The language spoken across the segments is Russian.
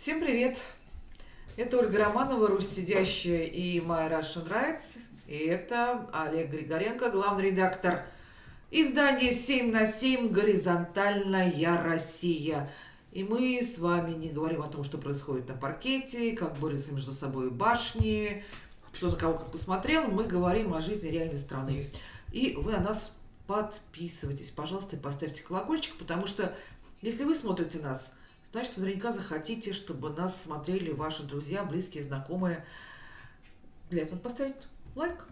Всем привет! Это Ольга Романова, Русь сидящая и My Russian Rights. И это Олег Григоренко, главный редактор издания 7 на 7 «Горизонтальная Россия». И мы с вами не говорим о том, что происходит на паркете, как борются между собой башни, что за кого как посмотрел. Мы говорим о жизни реальной страны. И вы на нас подписывайтесь, пожалуйста, и поставьте колокольчик, потому что если вы смотрите нас, значит, вы наверняка захотите, чтобы нас смотрели ваши друзья, близкие, знакомые. Для этого поставить лайк.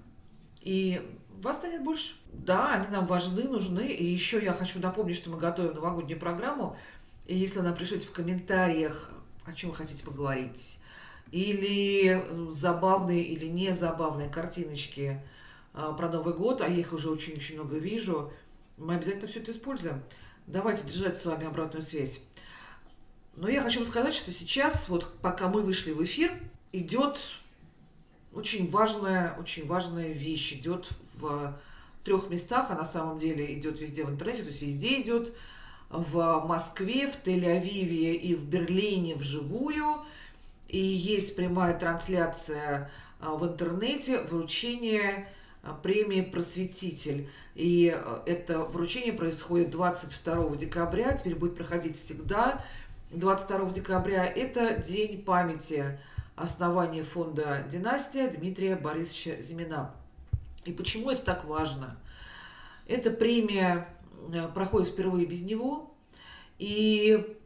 И вас станет больше. Да, они нам важны, нужны. И еще я хочу напомнить, что мы готовим новогоднюю программу. И если нам пришлете в комментариях, о чем вы хотите поговорить, или забавные или не забавные картиночки а, про Новый год, а я их уже очень-очень много вижу, мы обязательно все это используем. Давайте держать с вами обратную связь. Но я хочу вам сказать, что сейчас, вот пока мы вышли в эфир, идет очень важная, очень важная вещь. Идет в трех местах, а на самом деле идет везде в интернете, то есть везде идет в Москве, в Тель-Авиве и в Берлине вживую. И есть прямая трансляция а, в интернете вручение а, премии «Просветитель». И а, это вручение происходит 22 декабря, теперь будет проходить всегда. 22 декабря – это день памяти основания фонда «Династия» Дмитрия Борисовича Зимина. И почему это так важно? Эта премия Э, проходит впервые без него. И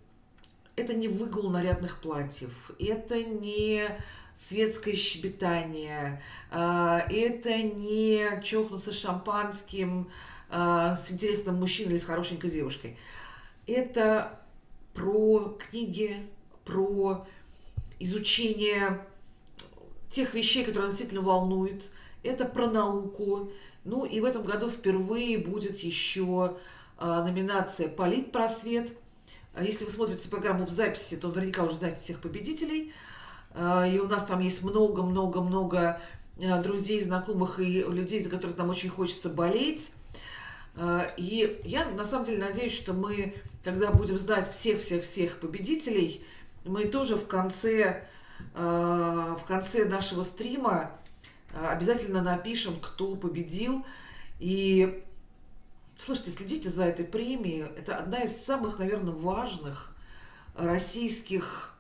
это не выгул нарядных платьев, это не светское щебетание, а, это не чокнуться шампанским а, с интересным мужчиной или с хорошенькой девушкой. Это про книги, про изучение тех вещей, которые действительно волнуют. Это про науку, ну и в этом году впервые будет еще а, номинация «Политпросвет». А если вы смотрите программу в записи, то наверняка уже знаете всех победителей. А, и у нас там есть много-много-много друзей, знакомых и людей, за которых нам очень хочется болеть. И я на самом деле надеюсь, что мы, когда будем знать всех-всех-всех победителей, мы тоже в конце, в конце нашего стрима а, обязательно напишем, кто победил. И, слушайте, следите за этой премией. Это одна из самых, наверное, важных российских,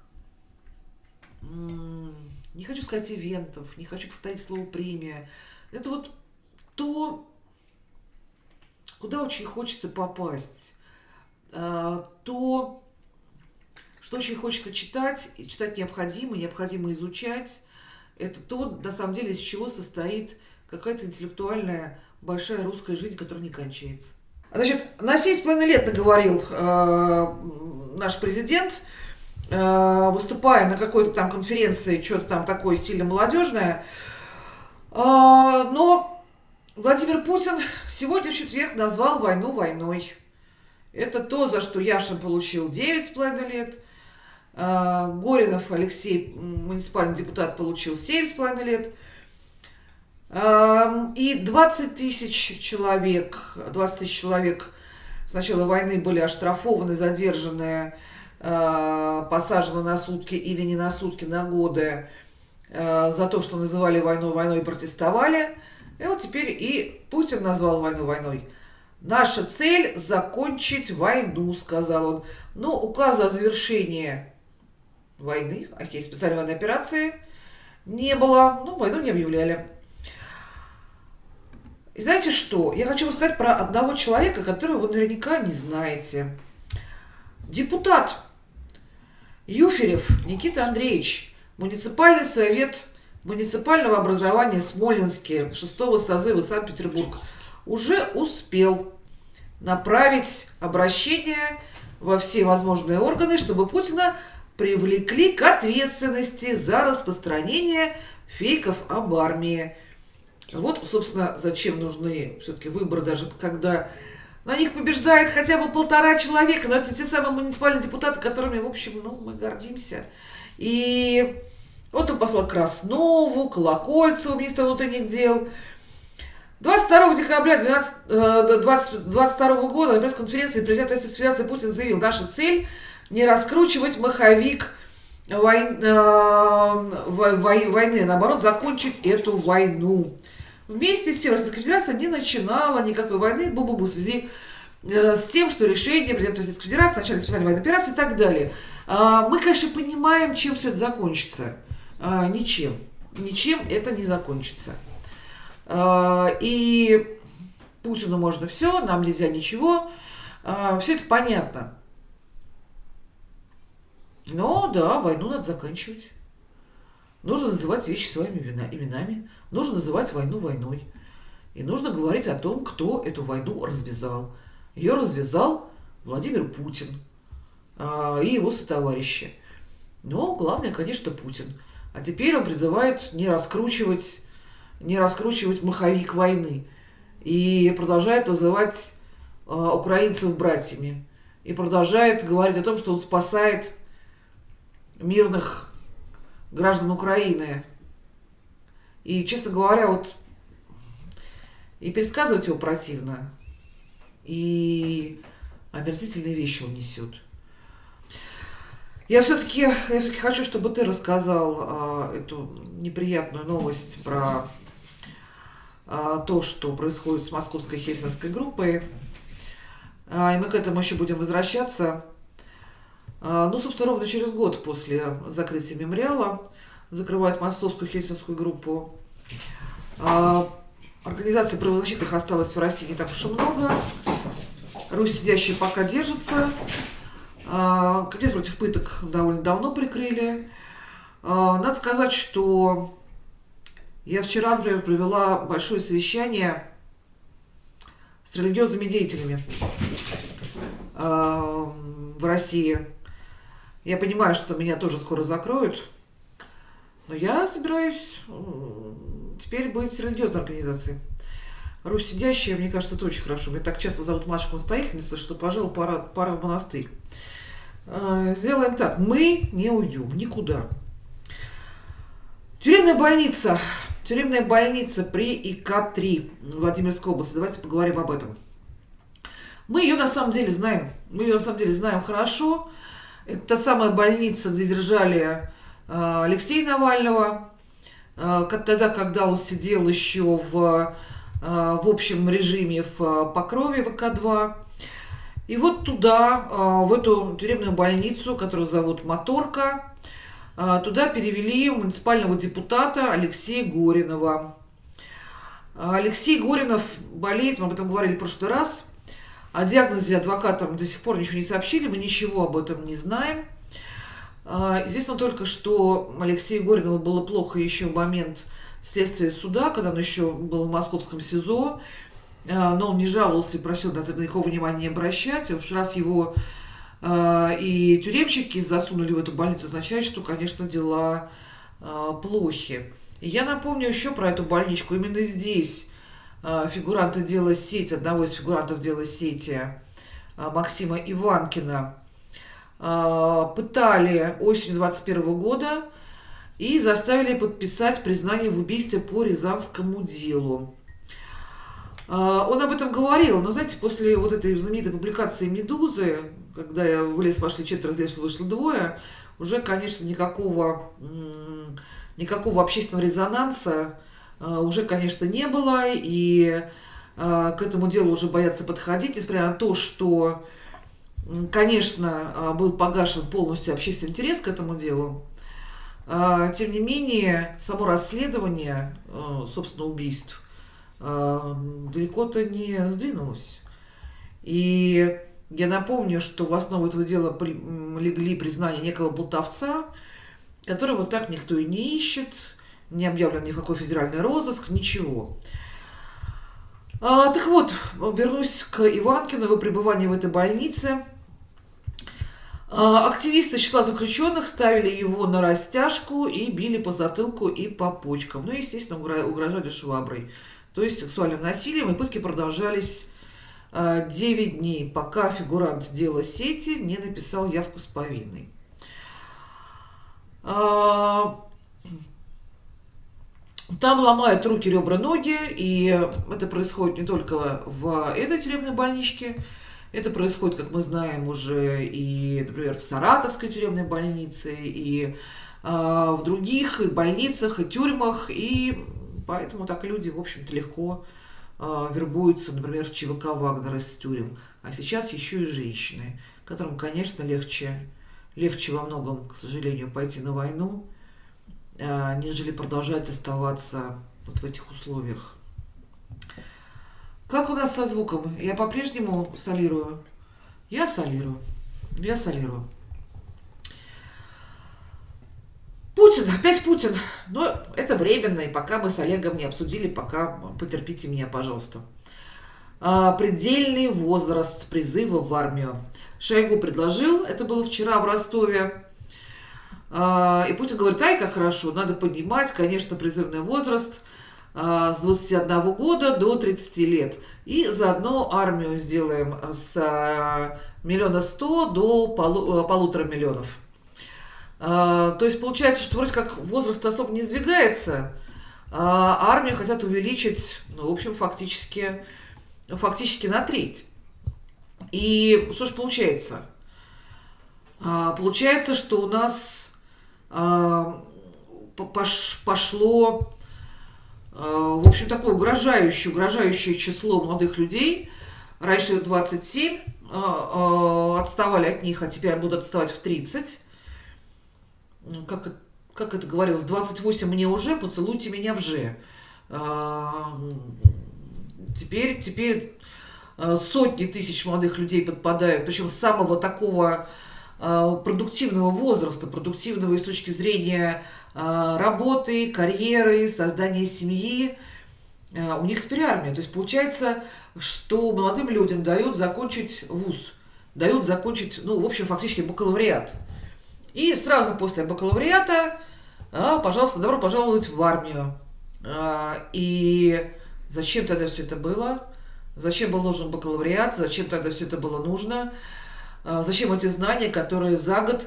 не хочу сказать ивентов, не хочу повторить слово премия. Это вот то, куда очень хочется попасть. А, то, что очень хочется читать, и читать необходимо, необходимо изучать, это то, на самом деле, из чего состоит какая-то интеллектуальная большая русская жизнь, которая не кончается. Значит, на 7,5 лет наговорил э, наш президент, э, выступая на какой-то там конференции, что-то там такое сильно молодежное. Э, но Владимир Путин сегодня в четверг назвал войну войной. Это то, за что Яшин получил 9,5 лет – а, Горинов Алексей, муниципальный депутат, получил 7,5 лет. И 20 тысяч человек, 20 тысяч человек с начала войны были оштрафованы, задержаны, а, посажены на сутки или не на сутки, на годы а, за то, что называли войну войной и протестовали. И вот теперь и Путин назвал войну войной. Наша цель – закончить войну, сказал он. Но указа о завершении войны, окей, специальной военной операции не было, ну, войну не объявляли. И знаете что? Я хочу вам сказать про одного человека, которого вы наверняка не знаете. Депутат Юферев Никита Андреевич, муниципальный совет муниципального образования Смоленске шестого созыва Санкт-Петербург, уже успел направить обращение во все возможные органы, чтобы Путина привлекли к ответственности за распространение фейков об армии. Вот, собственно, зачем нужны все-таки выборы, даже когда на них побеждает хотя бы полтора человека. Но это те самые муниципальные депутаты, которыми, в общем, ну, мы гордимся. И вот он послал Краснову, Колокольцеву, министра внутренних дел. 22 декабря 2022 года на пресс-конференции президент Российской Федерации Путин заявил, наша цель – не раскручивать маховик войн, э, войны, а наоборот, закончить эту войну. Вместе с тем Российская Федерация не начинала никакой войны бу-бу-бу, в связи э, с тем, что решение президента Российской Федерации, начале специальной военной операции и так далее. Э, мы, конечно, понимаем, чем все это закончится. Э, ничем. Ничем это не закончится. Э, и Путину можно все, нам нельзя ничего. Э, все это понятно. Но да, войну надо заканчивать. Нужно называть вещи своими именами. Нужно называть войну войной. И нужно говорить о том, кто эту войну развязал. Ее развязал Владимир Путин а, и его сотоварищи. Но главное, конечно, Путин. А теперь он призывает не раскручивать, не раскручивать маховик войны. И продолжает называть а, украинцев братьями. И продолжает говорить о том, что он спасает мирных граждан Украины. И, честно говоря, вот и пересказывать его противно, и омерзительные вещи он несет. Я все-таки все хочу, чтобы ты рассказал а, эту неприятную новость про то, что происходит с московской хельсинской группой. А, и мы к этому еще будем возвращаться. А, ну, собственно, ровно через год после закрытия мемориала закрывает московскую хельсинскую группу. А, организаций правозащитных осталось в России не так уж и много. Русь сидящие пока держится. А, комитет против пыток довольно давно прикрыли. Надо сказать, что я вчера, например, провела большое совещание с религиозными деятелями в России. Я понимаю, что меня тоже скоро закроют, но я собираюсь теперь быть религиозной организацией. Русь сидящая, мне кажется, это очень хорошо. Меня так часто зовут матушка-настоятельница, что, пожалуй, пора, пора в монастырь. А, сделаем так. Мы не уйдем никуда. Тюремная больница. Тюремная больница при ИК-3 Владимирской области. Давайте поговорим об этом. Мы ее на самом деле знаем. Мы ее на самом деле знаем хорошо. Это та самая больница, где держали э, Алексея Навального, э, тогда, когда он сидел еще в, э, в общем режиме в Покрове ВК-2. И вот туда, в эту тюремную больницу, которую зовут Моторка, туда перевели муниципального депутата Алексея Горинова. Алексей Горинов болеет, мы об этом говорили в прошлый раз – о диагнозе адвокатам до сих пор ничего не сообщили, мы ничего об этом не знаем. А, известно только, что Алексею Горинову было плохо еще в момент следствия суда, когда он еще был в московском СИЗО, а, но он не жаловался и просил на это никакого внимания не обращать. Уж раз его а, и тюремщики засунули в эту больницу, означает, что, конечно, дела плохи. И я напомню еще про эту больничку. Именно здесь а, фигуранта дела сети, одного из фигурантов дела сети, а, Максима Иванкина, а, пытали осенью 21 года и заставили подписать признание в убийстве по Рязанскому делу. Он об этом говорил, но, знаете, после вот этой знаменитой публикации «Медузы», когда я в лес вошли четверо, в лес вышло двое, уже, конечно, никакого, никакого общественного резонанса Э, уже, конечно, не было, и э, к этому делу уже боятся подходить, несмотря на то, что, конечно, был погашен полностью общественный интерес к этому делу. Тем не менее, само расследование, собственно, убийств далеко-то не сдвинулось. И я напомню, что в основу этого дела легли признания некого болтовца, которого так никто и не ищет, не объявлен никакой федеральный розыск, ничего. А, так вот, вернусь к Иванкину, его пребыванию в этой больнице. А, активисты числа заключенных ставили его на растяжку и били по затылку и по почкам. Ну, естественно, угрожали шваброй. То есть сексуальным насилием. И пытки продолжались 9 а, дней, пока фигурант дела сети не написал явку с повинной. А, там ломают руки, ребра, ноги, и это происходит не только в этой тюремной больничке, Это происходит, как мы знаем, уже и, например, в Саратовской тюремной больнице, и э, в других и больницах, и тюрьмах, и поэтому так люди, в общем-то, легко э, вербуются, например, в ЧВК Вагнера из тюрем. А сейчас еще и женщины, которым, конечно, легче, легче во многом, к сожалению, пойти на войну, э, нежели продолжать оставаться вот в этих условиях. Как у нас со звуком? Я по-прежнему солирую? Я солирую. Я солирую. Путин, опять Путин. Но это временно, и пока мы с Олегом не обсудили, пока потерпите меня, пожалуйста. А, предельный возраст призыва в армию. Шойгу предложил, это было вчера в Ростове. А, и Путин говорит, ай, как хорошо, надо поднимать, конечно, призывный возраст – а, с 21 года до 30 лет. И заодно армию сделаем с а, миллиона сто до полу, полутора миллионов. То есть получается, что вроде как возраст особо не сдвигается, а армию хотят увеличить, ну, в общем, фактически, фактически на треть. И что ж получается? Получается, что у нас пошло Э, в общем, такое угрожающее, угрожающее число молодых людей. Раньше 27 э, э, отставали от них, а теперь будут отставать в 30. Как, как это говорилось, 28 мне уже, поцелуйте меня в же. Теперь, теперь сотни тысяч молодых людей подпадают, причем с самого такого продуктивного возраста, продуктивного и с точки зрения а, работы, карьеры, создания семьи, а, у них спирармия. То есть получается, что молодым людям дают закончить вуз, дают закончить, ну, в общем, фактически бакалавриат. И сразу после бакалавриата, а, пожалуйста, добро пожаловать в армию. И зачем тогда все это было? Зачем был нужен бакалавриат? Зачем тогда все это было нужно? Зачем эти знания, которые за год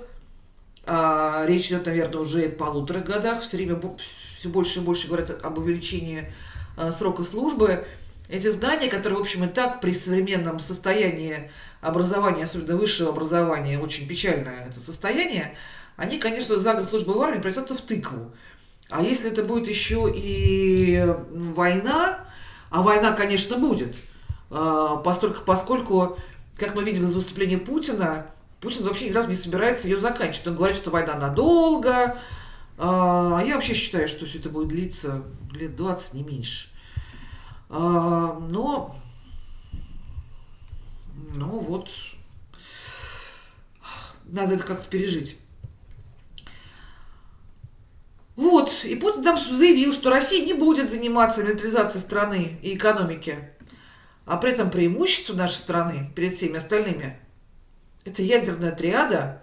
а, речь идет, наверное, уже о полутора годах. Все время все больше и больше говорят об увеличении а, срока службы. Эти знания, которые, в общем, и так при современном состоянии образования, особенно высшего образования, очень печальное это состояние, они, конечно, за год службы в армии превратятся в тыкву. А если это будет еще и война, а война, конечно, будет, а, поскольку, поскольку как мы видим из выступления Путина, Путин вообще ни разу не собирается ее заканчивать. Он говорит, что война надолго. А я вообще считаю, что все это будет длиться лет 20, не меньше. А, но, ну вот, надо это как-то пережить. Вот, и Путин там заявил, что Россия не будет заниматься милитаризацией страны и экономики. А при этом преимущество нашей страны перед всеми остальными это ядерная триада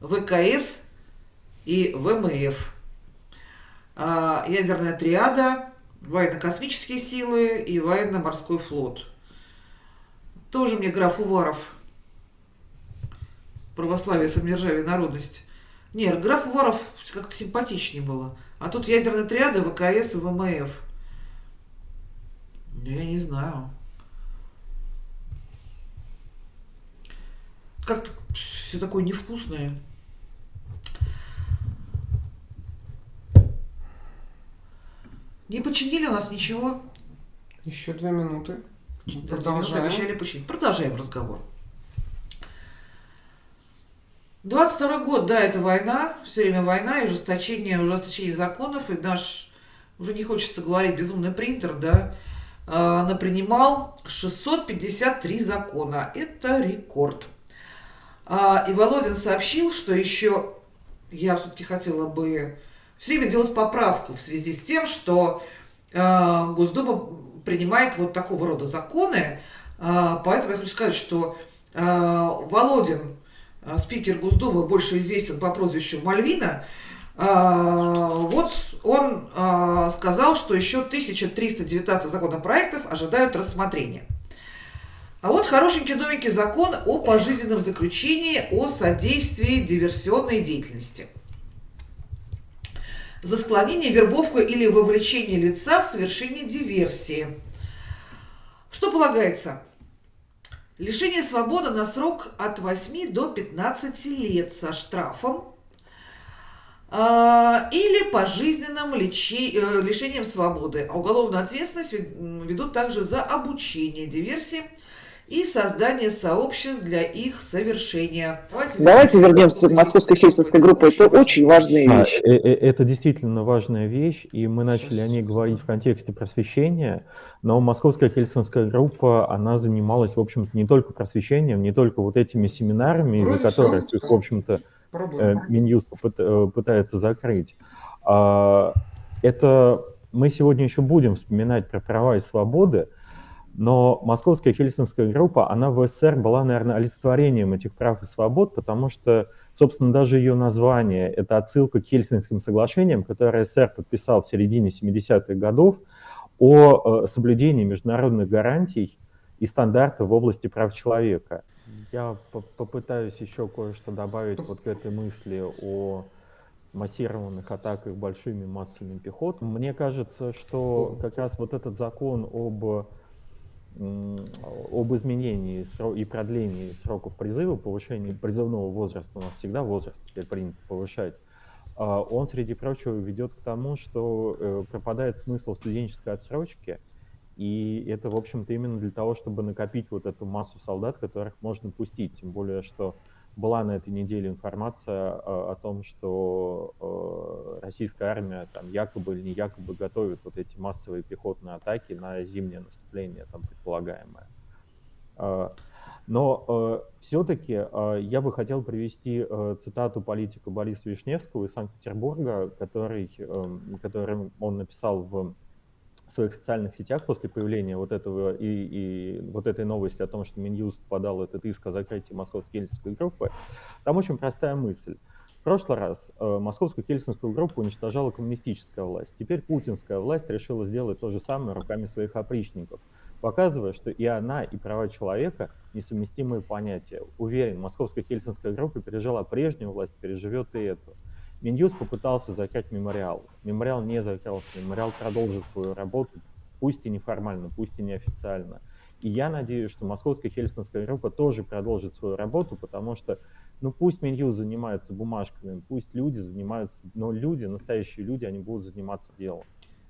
ВКС и ВМФ. А ядерная триада военно-космические силы и военно-морской флот. Тоже мне граф Уваров. Православие, самодержавие, народность. Нет, граф Уваров как-то симпатичнее было. А тут ядерная триада ВКС и ВМФ. Я не знаю. как-то все такое невкусное. Не починили у нас ничего. Еще две минуты. Продолжаем. Обещали починить. Продолжаем разговор. 22 год, да, это война, все время война и ужесточение, ужесточение законов, и наш, уже не хочется говорить, безумный принтер, да, э, напринимал 653 закона. Это рекорд. А, и Володин сообщил, что еще я все-таки хотела бы все время делать поправку в связи с тем, что а, Госдума принимает вот такого рода законы. А, поэтому я хочу сказать, что Володин, спикер Госдумы, больше известен по прозвищу Мальвина, вот он сказал, что еще 1319 законопроектов ожидают рассмотрения. А вот хорошенький новенький закон о пожизненном заключении о содействии диверсионной деятельности. За склонение, вербовку или вовлечение лица в совершение диверсии. Что полагается? Лишение свободы на срок от 8 до 15 лет со штрафом а, или пожизненным лечи, э, лишением свободы. А уголовную ответственность ведут также за обучение диверсии и создание сообществ для их совершения. Давайте, Давайте вернемся к московской хельсинской группе. Это очень важная вещь. Э, э, это действительно важная вещь, и мы начали о ней говорить в контексте просвещения, но московская хельсинская группа, она занималась, в общем-то, не только просвещением, не только вот этими семинарами, из-за которых в общем-то, э, Минюст пытается закрыть. А, это мы сегодня еще будем вспоминать про права и свободы, но московская хельсинская группа, она в СССР была, наверное, олицетворением этих прав и свобод, потому что, собственно, даже ее название — это отсылка к Хельсинским соглашениям, которые СССР подписал в середине 70-х годов о э, соблюдении международных гарантий и стандартов в области прав человека. Я попытаюсь еще кое-что добавить вот к этой мысли о массированных атаках большими массами пехот. Мне кажется, что как раз вот этот закон об об изменении и продлении сроков призыва, повышении призывного возраста, у нас всегда возраст теперь принято повышать, а, он, среди прочего, ведет к тому, что э, пропадает смысл студенческой отсрочки, и это, в общем-то, именно для того, чтобы накопить вот эту массу солдат, которых можно пустить, тем более, что была на этой неделе информация о, о том, что э, российская армия там якобы или не якобы готовит вот эти массовые пехотные атаки на зимнее наступление, там предполагаемое. Э, но э, все-таки э, я бы хотел привести э, цитату политика Бориса Вишневского из Санкт-Петербурга, который, э, который он написал в своих социальных сетях после появления вот этого и, и вот этой новости о том, что Минюст подал этот иск о закрытии московской хельсинской группы, там очень простая мысль. В прошлый раз э, московскую хельсинскую группу уничтожала коммунистическая власть. Теперь путинская власть решила сделать то же самое руками своих опричников, показывая, что и она, и права человека несовместимые понятия. Уверен, московская хельсинская группа пережила прежнюю власть, переживет и эту. Минюст попытался закрыть мемориал. Мемориал не закрылся. Мемориал продолжит свою работу, пусть и неформально, пусть и неофициально. И я надеюсь, что Московская Хельсинская группа тоже продолжит свою работу, потому что, ну пусть Минюст занимается бумажками, пусть люди занимаются, но люди, настоящие люди, они будут заниматься делом.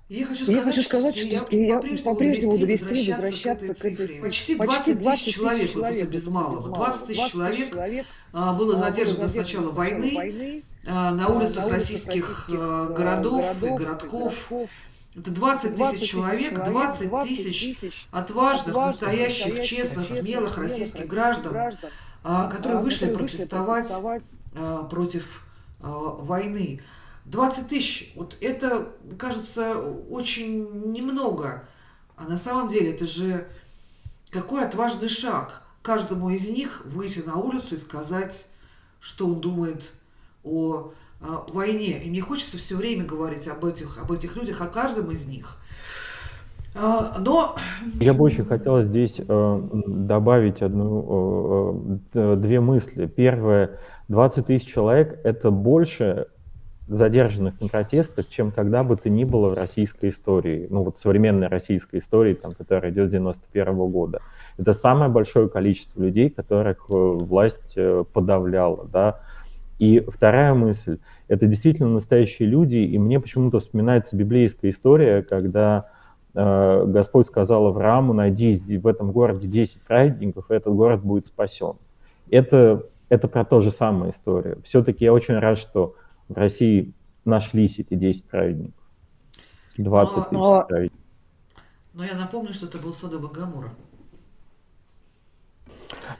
Я хочу сказать, я хочу сказать что, что я по-прежнему буду вести возвращаться к этой цифре. Почти 20 тысяч человек, человек без малого. 20 тысяч человек а, было задержано с начала войны а, на улицах российских а, городов и городков. Это 20 тысяч человек, 20 тысяч отважных, настоящих, честных, смелых российских граждан, которые вышли протестовать против войны. 20 тысяч, вот это кажется очень немного. А на самом деле это же какой отважный шаг каждому из них выйти на улицу и сказать, что он думает о, о войне. И мне хочется все время говорить об этих, об этих людях, о каждом из них. А, но... Я бы очень хотел здесь э, добавить одну, э, э две мысли. Первое, 20 тысяч человек – это больше задержанных на протестах, чем когда бы то ни было в российской истории, ну вот современной российской истории, там, которая идет с 91 -го года. Это самое большое количество людей, которых власть подавляла, да. И вторая мысль, это действительно настоящие люди, и мне почему-то вспоминается библейская история, когда э, Господь сказал Аврааму, найди в этом городе 10 праведников, и этот город будет спасен. Это, это про то же самое история. Все-таки я очень рад, что в России нашлись эти 10 праведников. 20 но, тысяч но, праведников. Но я напомню, что это был Содом и Гамора.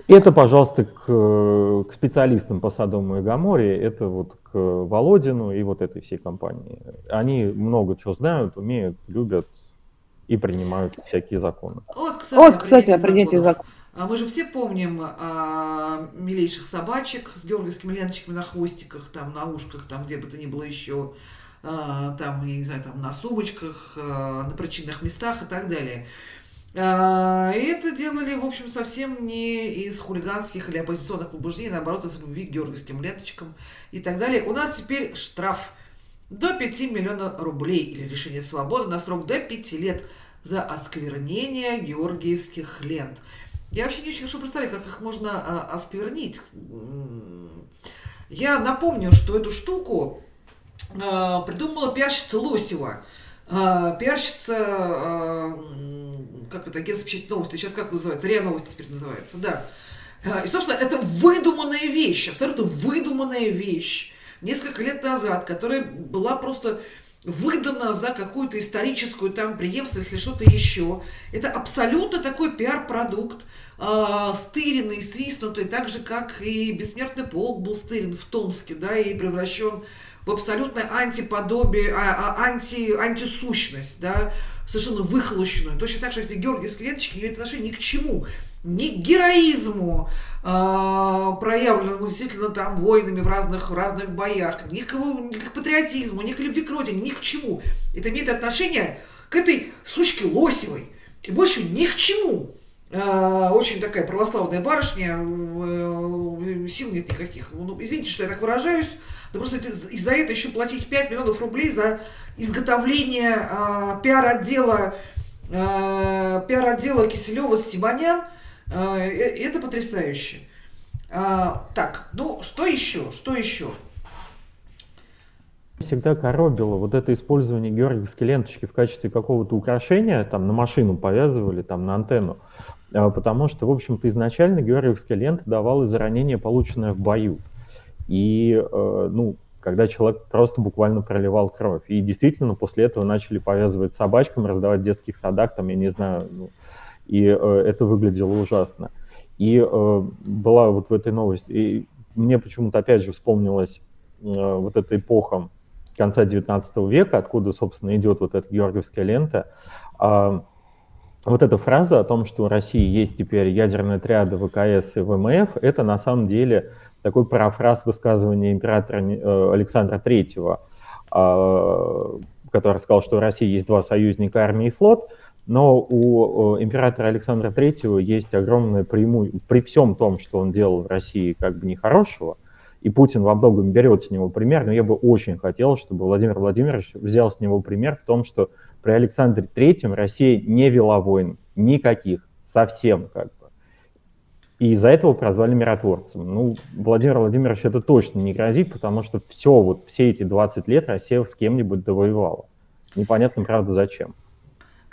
Это, пожалуйста, к, к специалистам по Содому и Гаморе, это вот к Володину и вот этой всей компании. Они много чего знают, умеют, любят и принимают всякие законы. Вот, кстати, вот, кстати о принятии законов. А мы же все помним а, милейших собачек с георгиевскими ленточками на хвостиках, там, на ушках, там, где бы то ни было еще, а, там, я не знаю, там, на сумочках, а, на причинных местах и так далее. А, и это делали, в общем, совсем не из хулиганских или оппозиционных побуждений, наоборот, из любви к георгиевским ленточкам и так далее. У нас теперь штраф до 5 миллионов рублей или лишение свободы на срок до 5 лет за осквернение георгиевских лент – Я вообще не очень хорошо представляю, как их можно а, осквернить. Я напомню, что эту штуку а, придумала пиарщица Лосева. А, пиарщица, а, как это, агентство печать новости, сейчас как называется, РИА Новости теперь называется, да. А, и, собственно, это выдуманная вещь, абсолютно выдуманная вещь. Несколько лет назад, которая была просто выдана за какую-то историческую там преемственность или что-то еще. Это абсолютно такой пиар-продукт, стыренный, свистнутый, так же, как и «Бессмертный полк» был стырен в Томске, да, и превращен в абсолютное антиподобие, а, а, анти, антисущность, да, совершенно выхолощенную. Точно так же, как Георгий Склеточки не имеет отношения ни к чему ни к героизму, э, проявленному действительно там воинами в разных, в разных боях, ни к, ни к патриотизму, ни к любви к родине, ни к чему. Это имеет отношение к этой сучке Лосевой. И больше ни к чему. Э, очень такая православная барышня, э, сил нет никаких. Ну, извините, что я так выражаюсь, но просто из-за этого еще платить 5 миллионов рублей за изготовление э, пиар-отдела э, пиар-отдела Киселева Симонян – а, э, это потрясающе. А, так, ну что еще? Что еще? Всегда коробило вот это использование георгиевской ленточки в качестве какого-то украшения, там на машину повязывали, там на антенну, потому что, в общем-то, изначально георгиевская лента давала за ранение, полученное в бою. И, э, ну, когда человек просто буквально проливал кровь. И действительно, после этого начали повязывать собачкам, раздавать в детских садах, там, я не знаю, ну, и э, это выглядело ужасно. И э, была вот в этой новости, и мне почему-то опять же вспомнилась э, вот эта эпоха конца 19 века, откуда, собственно, идет вот эта георгиевская лента. А, вот эта фраза о том, что у России есть теперь ядерные отряды ВКС и ВМФ, это на самом деле такой парафраз высказывания императора э, Александра Третьего, а, который сказал, что у России есть два союзника, армия и флот, но у императора Александра Третьего есть огромное преимущество, при всем том, что он делал в России как бы нехорошего, и Путин во многом берет с него пример, но я бы очень хотел, чтобы Владимир Владимирович взял с него пример в том, что при Александре Третьем Россия не вела войн, никаких, совсем как. И из-за этого прозвали миротворцем. Ну, Владимир Владимирович это точно не грозит, потому что все, вот все эти 20 лет Россия с кем-нибудь довоевала. Непонятно, правда, зачем.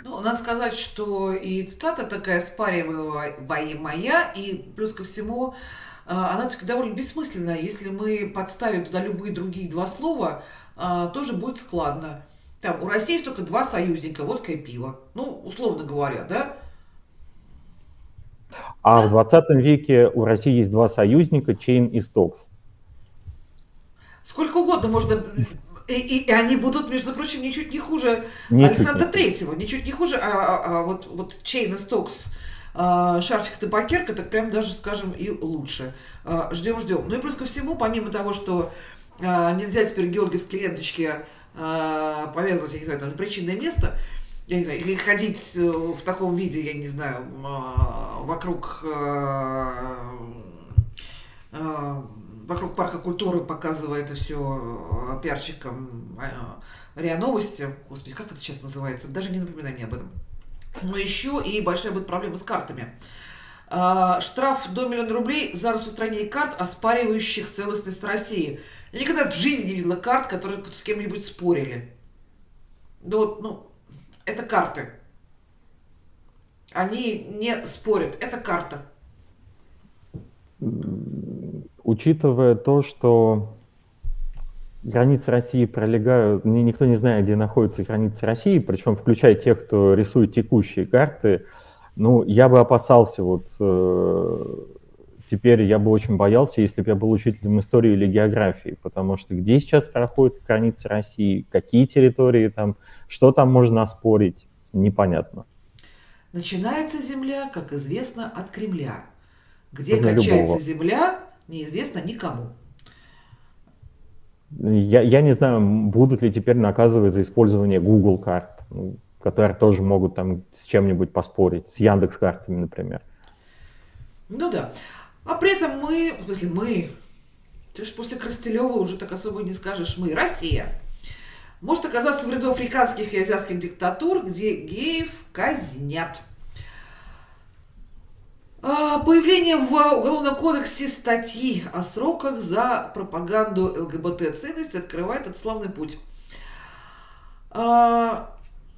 Ну, надо сказать, что и цитата такая спариваемая, и плюс ко всему, а, она довольно бессмысленная. Если мы подставим туда любые другие два слова, а, тоже будет складно. Там, у России только два союзника, водка и пиво. Ну, условно говоря, да? А в 20 веке у России есть два союзника, Чейн и Стокс. Сколько угодно можно и, и, и они будут, между прочим, ничуть не хуже ничуть Александра не. Третьего, ничуть не хуже, а, а, а вот, вот Чейн и Стокс, а, Шарфик Табакерка, так прям даже, скажем, и лучше. А, ждем, ждем. Ну и плюс ко всему, помимо того, что а, нельзя теперь георгиевские ленточки а, повязывать, я не знаю, там, причинное место, я не знаю, ходить э, в таком виде, я не знаю, а, вокруг а, а, вокруг парка культуры показывая это все э, пиарщикам э, РИА Новости. Господи, как это сейчас называется? Даже не напоминай мне об этом. Но еще и большая будет проблема с картами. Штраф до миллиона рублей за распространение карт, оспаривающих целостность России. Я никогда в жизни не видела карт, которые с кем-нибудь спорили. Ну, вот, ну, это карты. Они не спорят. Это карта учитывая то, что границы России пролегают, никто не знает, где находятся границы России, причем включая тех, кто рисует текущие карты, ну, я бы опасался вот э, теперь я бы очень боялся, если бы я был учителем истории или географии, потому что где сейчас проходят границы России, какие территории там, что там можно оспорить, непонятно. Начинается земля, как известно, от Кремля. Где Для кончается любого. земля, неизвестно никому. Я, я не знаю, будут ли теперь наказывать за использование Google карт, ну, которые тоже могут там с чем-нибудь поспорить, с Яндекс картами, например. Ну да. А при этом мы, в смысле мы, ты же после Крастелева уже так особо не скажешь мы, Россия, может оказаться в ряду африканских и азиатских диктатур, где геев казнят. А, Появление в Уголовном кодексе статьи о сроках за пропаганду ЛГБТ-ценностей открывает этот славный путь. А,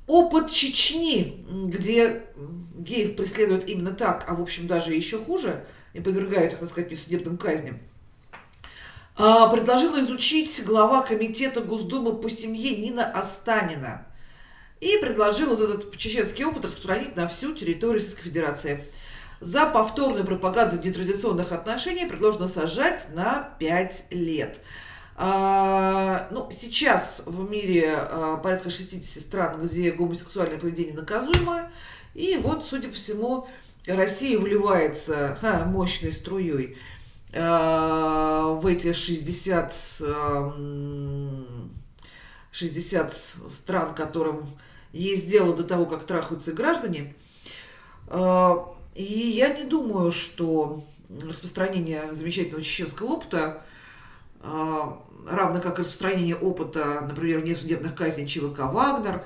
Опыт Чечни, где геев преследуют именно так, а в общем даже еще хуже, и подвергают их, так сказать, несудебным казням, а, предложила изучить глава комитета Госдумы по семье Нина Останина. И предложил вот этот чеченский опыт распространить на всю территорию Российской Федерации. За повторную пропаганду нетрадиционных отношений предложено сажать на 5 лет. А, ну, сейчас в мире а, порядка 60 стран, где гомосексуальное поведение наказуемо. И вот, судя по всему, Россия вливается ха, мощной струей а, в эти 60, а, 60 стран, которым есть дело до того, как трахаются граждане. А, и я не думаю, что распространение замечательного чеченского опыта а, равно как распространение опыта, например, несудебных казней ЧВК «Вагнер»,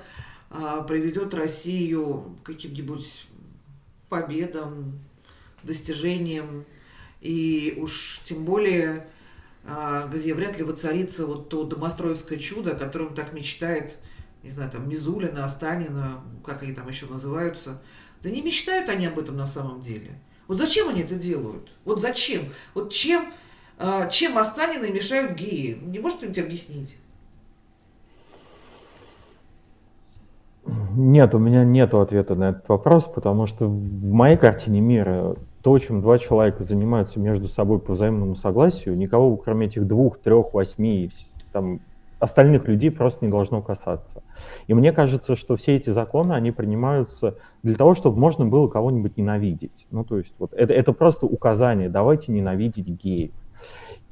приведет Россию к каким-нибудь победам, достижениям, и уж тем более, а, где вряд ли воцарится вот то домостроевское чудо, о котором так мечтает, не знаю, там, Мизулина, Останина, как они там еще называются. Да не мечтают они об этом на самом деле. Вот зачем они это делают? Вот зачем? Вот чем а, чем Останины мешают геи? Не может кто-нибудь объяснить? Нет, у меня нет ответа на этот вопрос, потому что в моей картине мира то, чем два человека занимаются между собой по взаимному согласию, никого, кроме этих двух, трех, восьми, там, остальных людей просто не должно касаться. И мне кажется, что все эти законы, они принимаются для того, чтобы можно было кого-нибудь ненавидеть. Ну, то есть вот это, это просто указание, давайте ненавидеть геев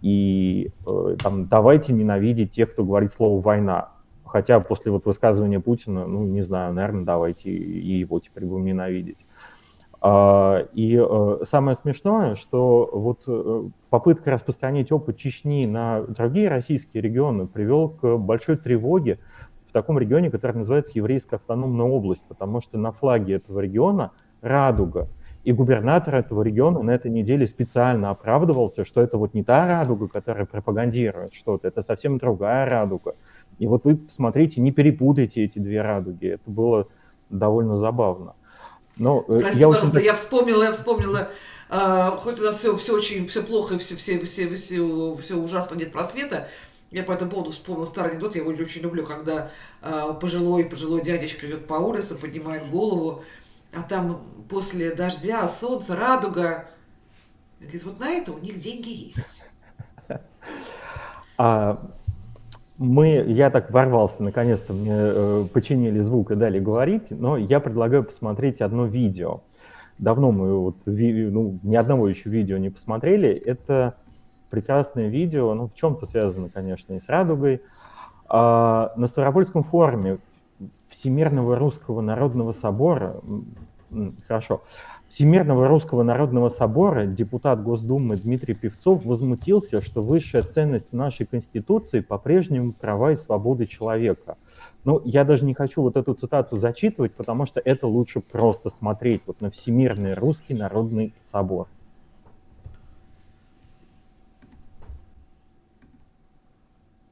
и э, там, давайте ненавидеть тех, кто говорит слово «война». Хотя после вот высказывания Путина, ну, не знаю, наверное, давайте и его теперь будем ненавидеть. А, и э, самое смешное, что вот э, попытка распространить опыт Чечни на другие российские регионы привел к большой тревоге в таком регионе, который называется Еврейская автономная область, потому что на флаге этого региона радуга – и губернатор этого региона на этой неделе специально оправдывался, что это вот не та радуга, которая пропагандирует что-то, это совсем другая радуга. И вот вы посмотрите, не перепутайте эти две радуги. Это было довольно забавно. Но, э, Прости, я пожалуйста, очень... я вспомнила, я вспомнила, э, хоть у нас все, все очень, все плохо, все, все, все, все, все ужасно, нет просвета, я по этому поводу вспомнила старый анекдот, я его очень люблю, когда э, пожилой, пожилой дядечка идет по улице, поднимает голову, а там после дождя, солнца, радуга. Говорит, вот на это у них деньги есть. А, мы, я так ворвался, наконец-то мне э, починили звук и дали говорить, но я предлагаю посмотреть одно видео. Давно мы вот, ви, ну, ни одного еще видео не посмотрели. Это прекрасное видео, ну, в чем-то связано, конечно, и с радугой. А, на Ставропольском форуме Всемирного Русского Народного Собора, хорошо, Всемирного Русского Народного Собора депутат Госдумы Дмитрий Певцов возмутился, что высшая ценность нашей Конституции по-прежнему права и свободы человека. Ну, я даже не хочу вот эту цитату зачитывать, потому что это лучше просто смотреть вот на Всемирный Русский Народный Собор.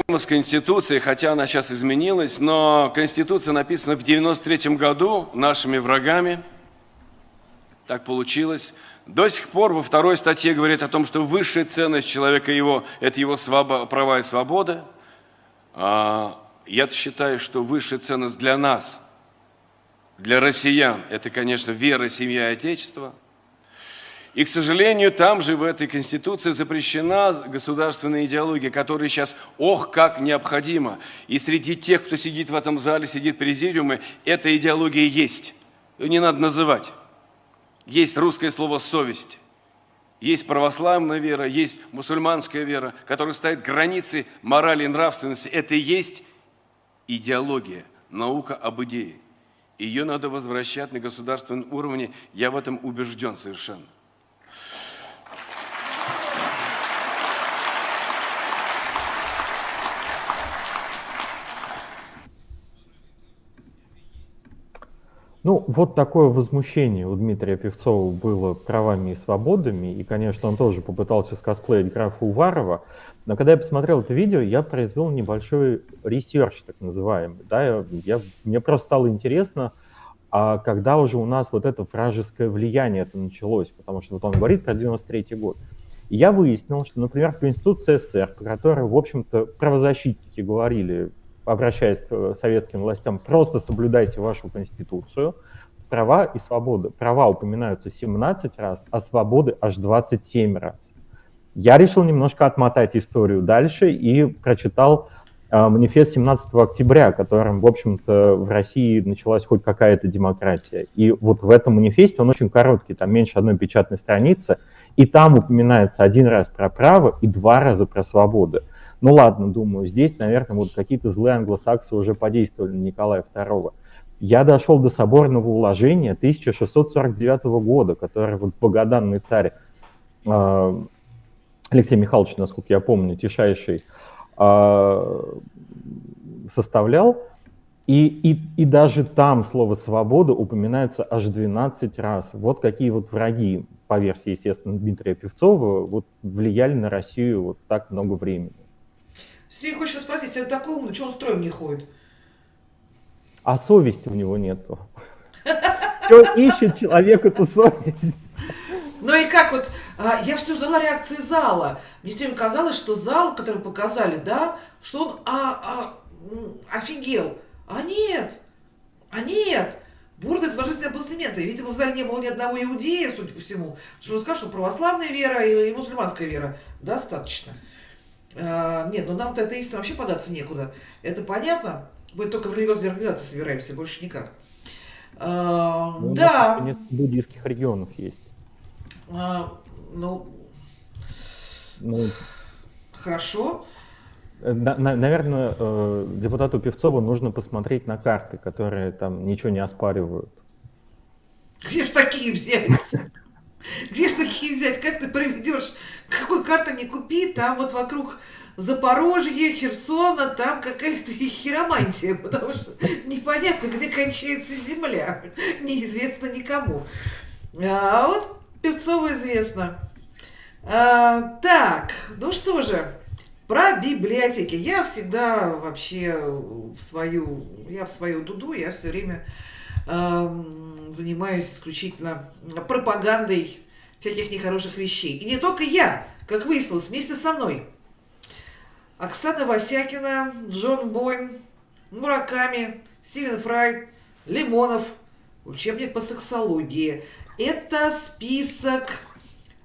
с Конституцией, хотя она сейчас изменилась, но Конституция написана в 93 году нашими врагами. Так получилось. До сих пор во второй статье говорит о том, что высшая ценность человека его – это его свобо- права и свобода. А я считаю, что высшая ценность для нас, для россиян – это, конечно, вера, семья и отечество – и, к сожалению, там же в этой Конституции запрещена государственная идеология, которая сейчас, ох, как необходима. И среди тех, кто сидит в этом зале, сидит в президиуме, эта идеология есть. Ее не надо называть. Есть русское слово «совесть». Есть православная вера, есть мусульманская вера, которая ставит границы морали и нравственности. Это и есть идеология, наука об идее. Ее надо возвращать на государственном уровне, я в этом убежден совершенно. Ну, вот такое возмущение у Дмитрия Певцова было правами и свободами, и, конечно, он тоже попытался скосплеить графа Уварова, но когда я посмотрел это видео, я произвел небольшой research, так называемый, да, я, я, мне просто стало интересно, а когда уже у нас вот это вражеское влияние это началось, потому что вот он говорит про 93 год. И я выяснил, что, например, в Конституции СССР, по которой, в общем-то, правозащитники говорили обращаясь к э, советским властям, просто соблюдайте вашу конституцию, права и свободы. Права упоминаются 17 раз, а свободы аж 27 раз. Я решил немножко отмотать историю дальше и прочитал э, манифест 17 октября, которым, в общем-то, в России началась хоть какая-то демократия. И вот в этом манифесте, он очень короткий, там меньше одной печатной страницы, и там упоминается один раз про право и два раза про свободы. Ну ладно, думаю, здесь, наверное, вот какие-то злые англосаксы уже подействовали на Николая II. Я дошел до соборного уложения 1649 года, который вот богоданный царь э, Алексей Михайлович, насколько я помню, тишайший, э, составлял. И, и, и даже там слово «свобода» упоминается аж 12 раз. Вот какие вот враги, по версии, естественно, Дмитрия Певцова, вот влияли на Россию вот так много времени. Сергей хочет спросить, если он такой умный, что он строем не ходит? А совести у него нету. Все ищет человек эту совесть. Ну и как вот, а, я все ждала реакции зала. Мне все время казалось, что зал, который показали, да, что он а, а, офигел. А нет, а нет. Бурные положительные аплодисменты. Видимо, в зале не было ни одного иудея, судя по всему. Что он сказал, что православная вера и, и мусульманская вера достаточно. А, нет, ну нам-то атеистам вообще податься некуда. Это понятно. Мы только в религиозной организации собираемся, больше никак. А, ну, да. Несколько буддийских регионов есть. А, ну, ну, хорошо. Э, на, на, наверное, э, депутату Певцову нужно посмотреть на карты, которые там ничего не оспаривают. Где ж такие взять? Где ж такие взять? Как ты проведешь какой карты не купи, там вот вокруг Запорожья, Херсона, там какая-то хиромантия, потому что непонятно, где кончается земля, неизвестно никому. А вот Певцову известно. А, так, ну что же, про библиотеки. Я всегда вообще в свою, я в свою дуду, я все время э, занимаюсь исключительно пропагандой всяких нехороших вещей. И не только я, как выяснилось, вместе со мной. Оксана Васякина, Джон Бойн, Мураками, Стивен Фрай, Лимонов, учебник по сексологии. Это список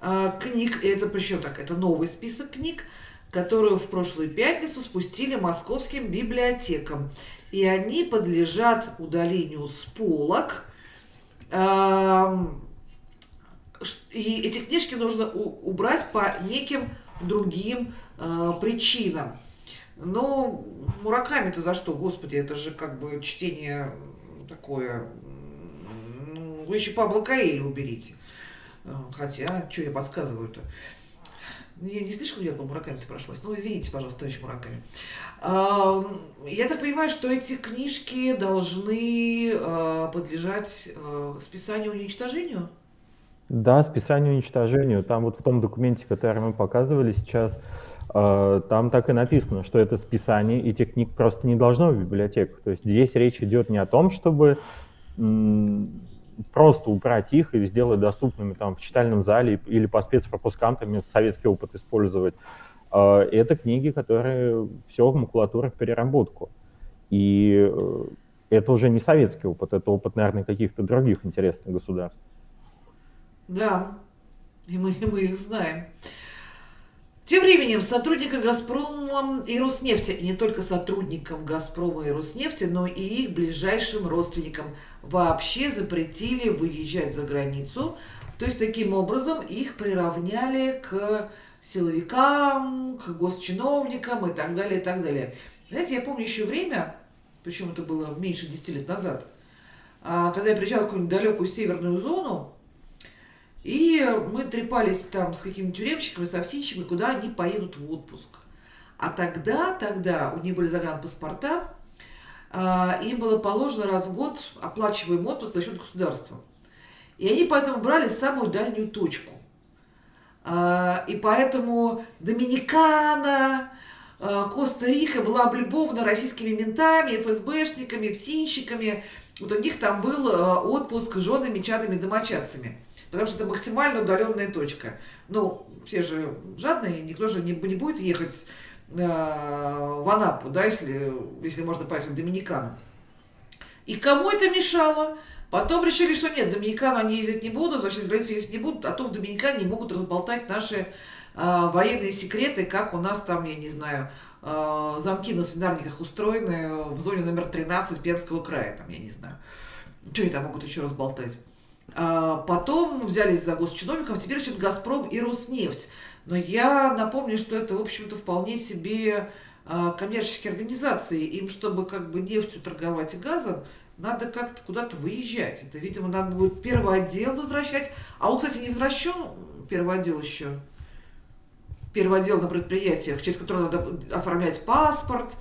э, книг, это причем так, это новый список книг, которую в прошлую пятницу спустили московским библиотекам. И они подлежат удалению с полок. И эти книжки нужно убрать по неким другим э, причинам. Но Мураками-то за что, господи, это же как бы чтение такое... Ну, вы еще Пабло Каэля уберите. Э, хотя, что я подсказываю-то? Я не слишком я по Мураками-то прошлась. Ну, извините, пожалуйста, товарищ Мураками. А, я так понимаю, что эти книжки должны э, подлежать списанию уничтожению? Да, списанию и уничтожению. Там вот в том документе, который мы показывали сейчас, там так и написано, что это списание этих книг просто не должно в библиотеках. То есть здесь речь идет не о том, чтобы просто убрать их и сделать доступными там в читальном зале или по спецпропускам, там советский опыт использовать. Э, это книги, которые все в макулатуру в переработку. И э, это уже не советский опыт, это опыт, наверное, каких-то других интересных государств. Да, и мы, и мы их знаем. Тем временем сотрудникам «Газпрома» и «Роснефти», и не только сотрудникам «Газпрома» и «Роснефти», но и их ближайшим родственникам вообще запретили выезжать за границу. То есть таким образом их приравняли к силовикам, к госчиновникам и так далее, и так далее. Знаете, я помню еще время, причем это было меньше 10 лет назад, а, когда я приезжала в какую-нибудь далекую северную зону, и мы трепались там с какими-то тюремщиками, совсинщиками, куда они поедут в отпуск. А тогда, тогда у них были загранпаспорта, им было положено раз в год оплачиваемый отпуск за счет государства. И они поэтому брали самую дальнюю точку. А, и поэтому Доминикана, а, Коста-Рика была облюбована российскими ментами, ФСБшниками, ФСИНщиками. Вот у них там был отпуск с женами, чадами, домочадцами. Потому что это максимально удаленная точка. Ну, все же жадные, никто же не, не будет ехать в Анапу, да, если, если можно поехать в Доминикану. И кому это мешало? Потом решили, что нет, в Доминикану они ездить не будут, вообще за границу ездить не будут, а то в Доминикане могут разболтать наши э, военные секреты, как у нас там, я не знаю, э, замки на свинарниках устроены в зоне номер 13 Пермского края, там, я не знаю. Что они там могут еще разболтать? А потом взялись за госчиновников, теперь что-то «Газпром» и «Роснефть». Но я напомню, что это, в общем-то, вполне себе а, коммерческие организации. Им, чтобы как бы нефтью торговать и газом, надо как-то куда-то выезжать. Это, видимо, надо будет первый отдел возвращать. А он, кстати, не возвращен, первый отдел еще. Первый отдел на предприятиях, через который надо оформлять паспорт,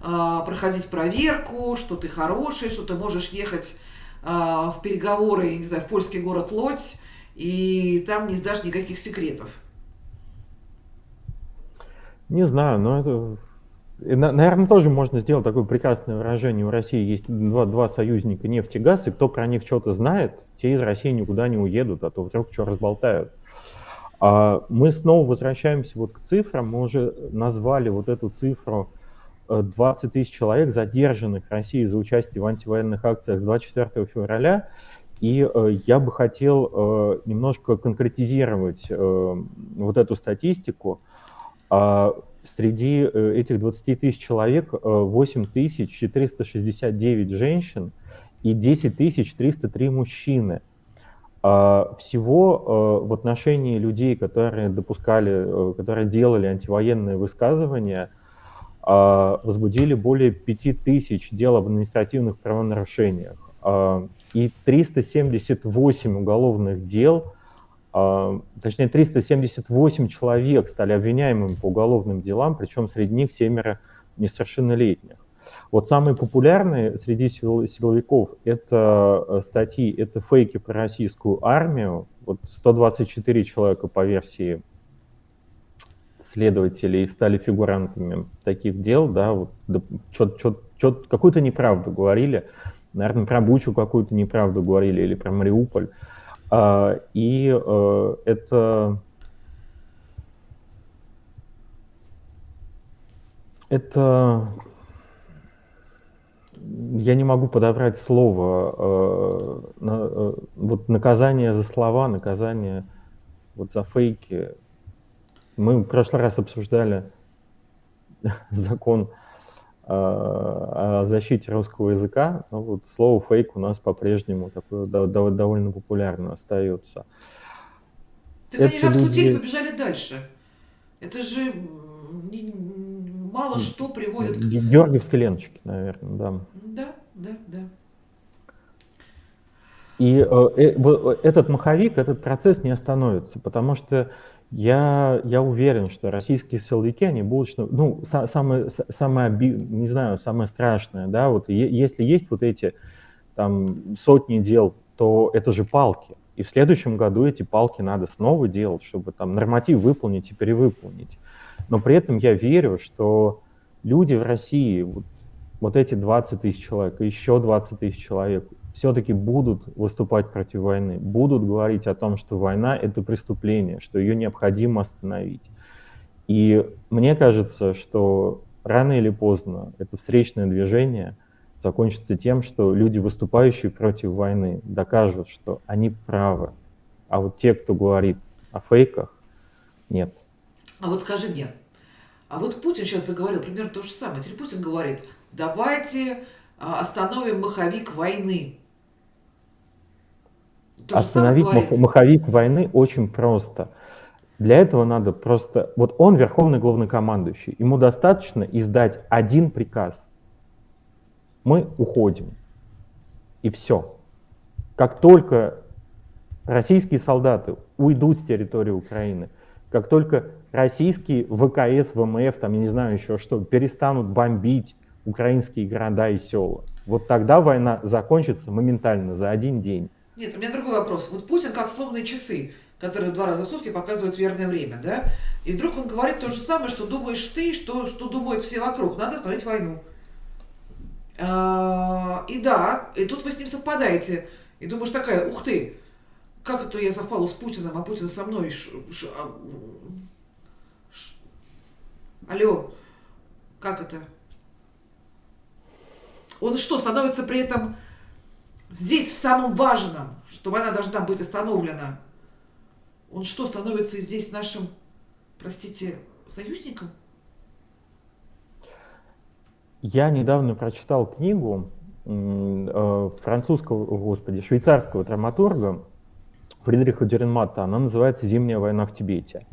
а, проходить проверку, что ты хороший, что ты можешь ехать а, в переговоры, не знаю, в польский город Лодь, и там не сдашь никаких секретов. Не знаю, но это... Наверное, тоже можно сделать такое прекрасное выражение. У России есть два, два союзника нефть и газ, и кто про них что-то знает, те из России никуда не уедут, а то вдруг что разболтают. А мы снова возвращаемся вот к цифрам. Мы уже назвали вот эту цифру 20 тысяч человек, задержанных в России за участие в антивоенных акциях с 24 февраля. И э, я бы хотел э, немножко конкретизировать э, вот эту статистику. Э, среди э, этих 20 тысяч человек э, 8 тысяч 469 женщин и 10 тысяч 303 мужчины. Э, всего э, в отношении людей, которые допускали, э, которые делали антивоенные высказывания – а, возбудили более 5000 дел об административных правонарушениях а, и 378 уголовных дел, а, точнее 378 человек стали обвиняемыми по уголовным делам, причем среди них семеро несовершеннолетних. Вот самые популярные среди силовиков это э, статьи, это фейки про российскую армию. Вот 124 человека по версии следователей стали фигурантами таких дел, да, вот да, какую-то неправду говорили, наверное, про Бучу какую-то неправду говорили или про Мариуполь. А, и а, это это я не могу подобрать слово, э, э, вот наказание за слова, наказание вот за фейки, мы в прошлый раз обсуждали закон э, о защите русского языка. Но вот слово фейк у нас по-прежнему такое довольно популярно остается. Так они же обсудили, люди... побежали дальше. Это же мало что приводит к... Георгиевской ленточки, наверное, да. Да, да, да. И э, э, этот маховик, этот процесс не остановится, потому что я, я уверен, что российские силовики, они будут, что, ну, самое, самое, не знаю, самое страшное, да, вот если есть вот эти там сотни дел, то это же палки. И в следующем году эти палки надо снова делать, чтобы там норматив выполнить и перевыполнить. Но при этом я верю, что люди в России, вот, вот эти 20 тысяч человек, еще 20 тысяч человек, все-таки будут выступать против войны, будут говорить о том, что война — это преступление, что ее необходимо остановить. И мне кажется, что рано или поздно это встречное движение закончится тем, что люди, выступающие против войны, докажут, что они правы. А вот те, кто говорит о фейках, нет. А вот скажи мне, а вот Путин сейчас заговорил примерно то же самое. Теперь Путин говорит, давайте а, остановим маховик войны. Остановить мах, маховик войны очень просто. Для этого надо просто... Вот он верховный главнокомандующий. Ему достаточно издать один приказ. Мы уходим. И все. Как только российские солдаты уйдут с территории Украины, как только российские ВКС, ВМФ, там, я не знаю еще что, перестанут бомбить украинские города и села. Вот тогда война закончится моментально, за один день. Нет, у меня другой вопрос. Вот Путин как сломанные часы, которые два раза в сутки показывают верное время, да? И вдруг он говорит то же самое, что думаешь ты, что, что думают все вокруг. Надо остановить войну. А, и да, и тут вы с ним совпадаете. И думаешь такая, ух ты, как это я совпала с Путиным, а Путин со мной? Ш, ш, а, ш, алло, как это? Он что, становится при этом здесь в самом важном, что война должна быть остановлена? Он что, становится здесь нашим, простите, союзником? Я недавно прочитал книгу э, французского, господи, швейцарского драматурга Фридриха Дюренмата. Она называется «Зимняя война в Тибете».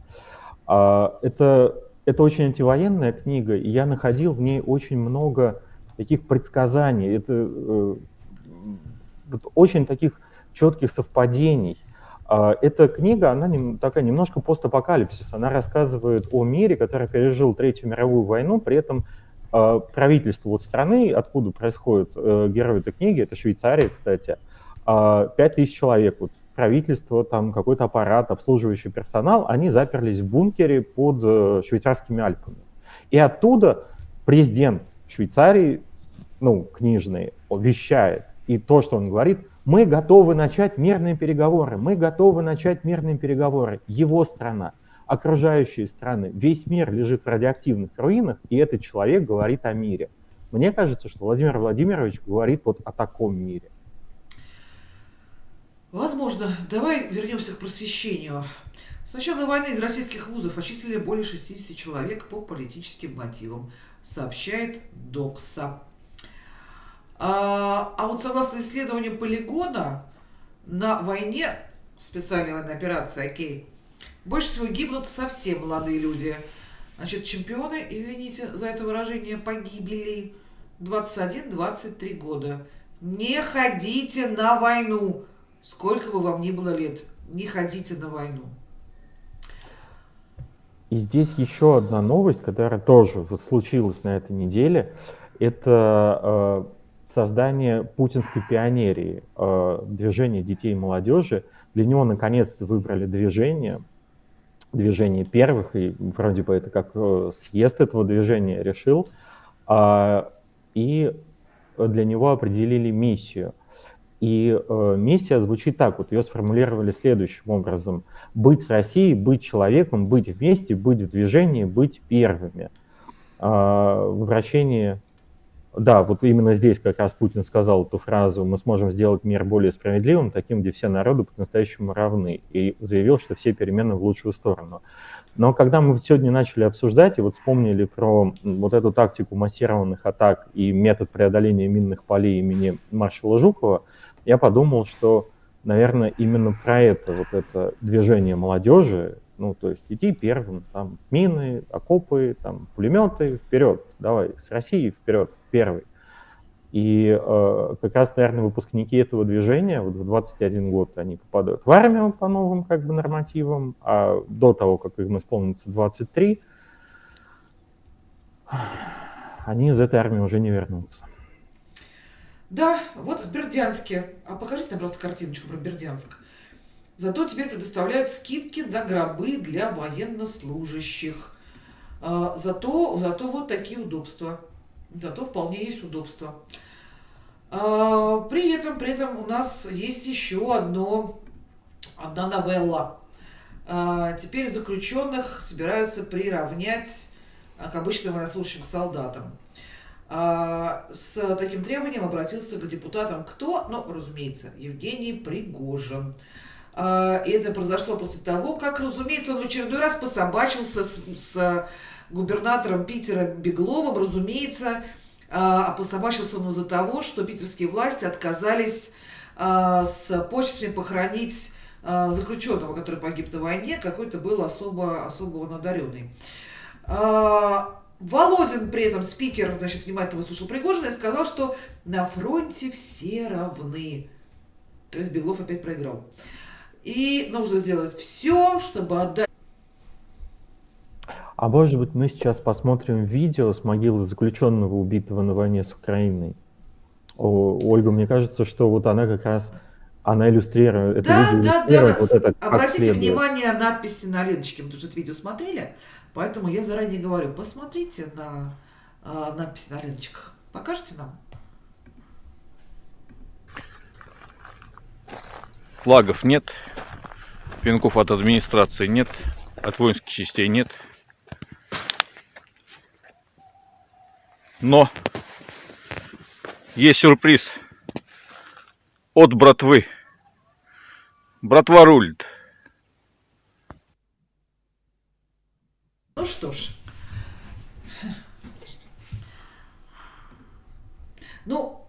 А, это, это очень антивоенная книга, и я находил в ней очень много таких предсказаний, это э, очень таких четких совпадений. А, эта книга, она такая немножко постапокалипсис. Она рассказывает о мире, который пережил Третью мировую войну, при этом э, правительство вот страны, откуда происходит э, герой этой книги, это Швейцария, кстати, э, 5000 человек, вот правительство, там какой-то аппарат, обслуживающий персонал, они заперлись в бункере под э, швейцарскими Альпами. И оттуда президент Швейцарии, ну, книжный, вещает. И то, что он говорит, мы готовы начать мирные переговоры, мы готовы начать мирные переговоры. Его страна, окружающие страны, весь мир лежит в радиоактивных руинах, и этот человек говорит о мире. Мне кажется, что Владимир Владимирович говорит вот о таком мире. Возможно. Давай вернемся к просвещению. С начала войны из российских вузов отчислили более 60 человек по политическим мотивам, сообщает ДОКСа. А, а вот согласно исследованию полигона, на войне, специальной военной операции, окей, больше всего гибнут совсем молодые люди. Значит, чемпионы, извините за это выражение, погибели 21-23 года. Не ходите на войну, сколько бы вам ни было лет. Не ходите на войну. И здесь еще одна новость, которая тоже случилась на этой неделе. Это э, создание путинской пионерии, э, движения детей и молодежи. Для него наконец-то выбрали движение, движение первых, и вроде бы это как э, съезд этого движения решил, э, и для него определили миссию. И э, миссия звучит так, вот ее сформулировали следующим образом. Быть с Россией, быть человеком, быть вместе, быть в движении, быть первыми. Э, в обращении да, вот именно здесь как раз Путин сказал эту фразу «мы сможем сделать мир более справедливым, таким, где все народы по-настоящему равны», и заявил, что все перемены в лучшую сторону. Но когда мы сегодня начали обсуждать и вот вспомнили про вот эту тактику массированных атак и метод преодоления минных полей имени маршала Жукова, я подумал, что, наверное, именно про это, вот это движение молодежи, ну, то есть идти первым, там, мины, окопы, там, пулеметы, вперед, давай, с России вперед, первый. И э, как раз, наверное, выпускники этого движения вот в 21 год они попадают в армию по новым как бы нормативам, а до того, как им исполнится 23, они из этой армии уже не вернутся. Да, вот в Бердянске. А покажите нам просто картиночку про Бердянск. Зато теперь предоставляют скидки на гробы для военнослужащих. А, зато, зато вот такие удобства. Зато вполне есть удобства. А, при этом, при этом у нас есть еще одно, одна новелла. А, теперь заключенных собираются приравнять к обычным военнослужащим солдатам. С таким требованием обратился к депутатам кто? Ну, разумеется, Евгений Пригожин. И это произошло после того, как, разумеется, он в очередной раз пособачился с, с губернатором Питера Бегловым, разумеется, а пособачился он из-за того, что питерские власти отказались а, с почестями похоронить а, заключенного, который погиб на войне, какой-то был особо, особо он одаренный. Володин при этом, спикер, значит, внимательно выслушал Пригожина и сказал, что на фронте все равны. То есть Беглов опять проиграл. И нужно сделать все, чтобы отдать А может быть, мы сейчас посмотрим видео с могилы заключенного, убитого на войне с Украиной? О, Ольга, мне кажется, что вот она как раз, она иллюстрирует, это Да, видео да, да. вот это Обратите следует. внимание на надписи на ленточке, потому что это видео смотрели, поэтому я заранее говорю, посмотрите на а, надписи на ленточках. Покажете нам? Флагов нет, пинков от администрации нет, от воинских частей нет. Но есть сюрприз от братвы. Братва рулит. Ну что ж. Ну,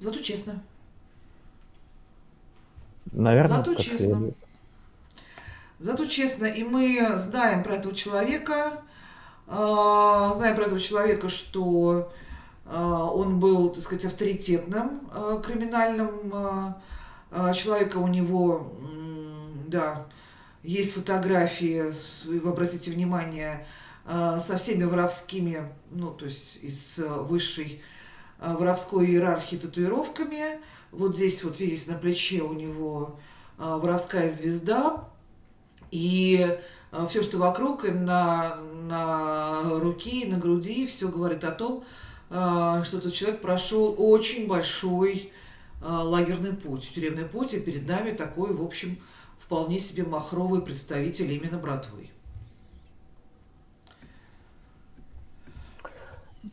зато честно. Наверное, Зато как честно. следует. Зато честно, и мы знаем про этого человека, а, знаем про этого человека, что а, он был, так сказать, авторитетным а, криминальным человеком. У него, да, есть фотографии, вы обратите внимание, со всеми воровскими, ну, то есть из высшей воровской иерархии татуировками. Вот здесь вот, видите, на плече у него а, воровская звезда. И все, что вокруг, и на, на руке, и на груди, все говорит о том, а, что этот человек прошел очень большой а, лагерный путь, тюремный путь, и перед нами такой, в общем, вполне себе махровый представитель именно братвы.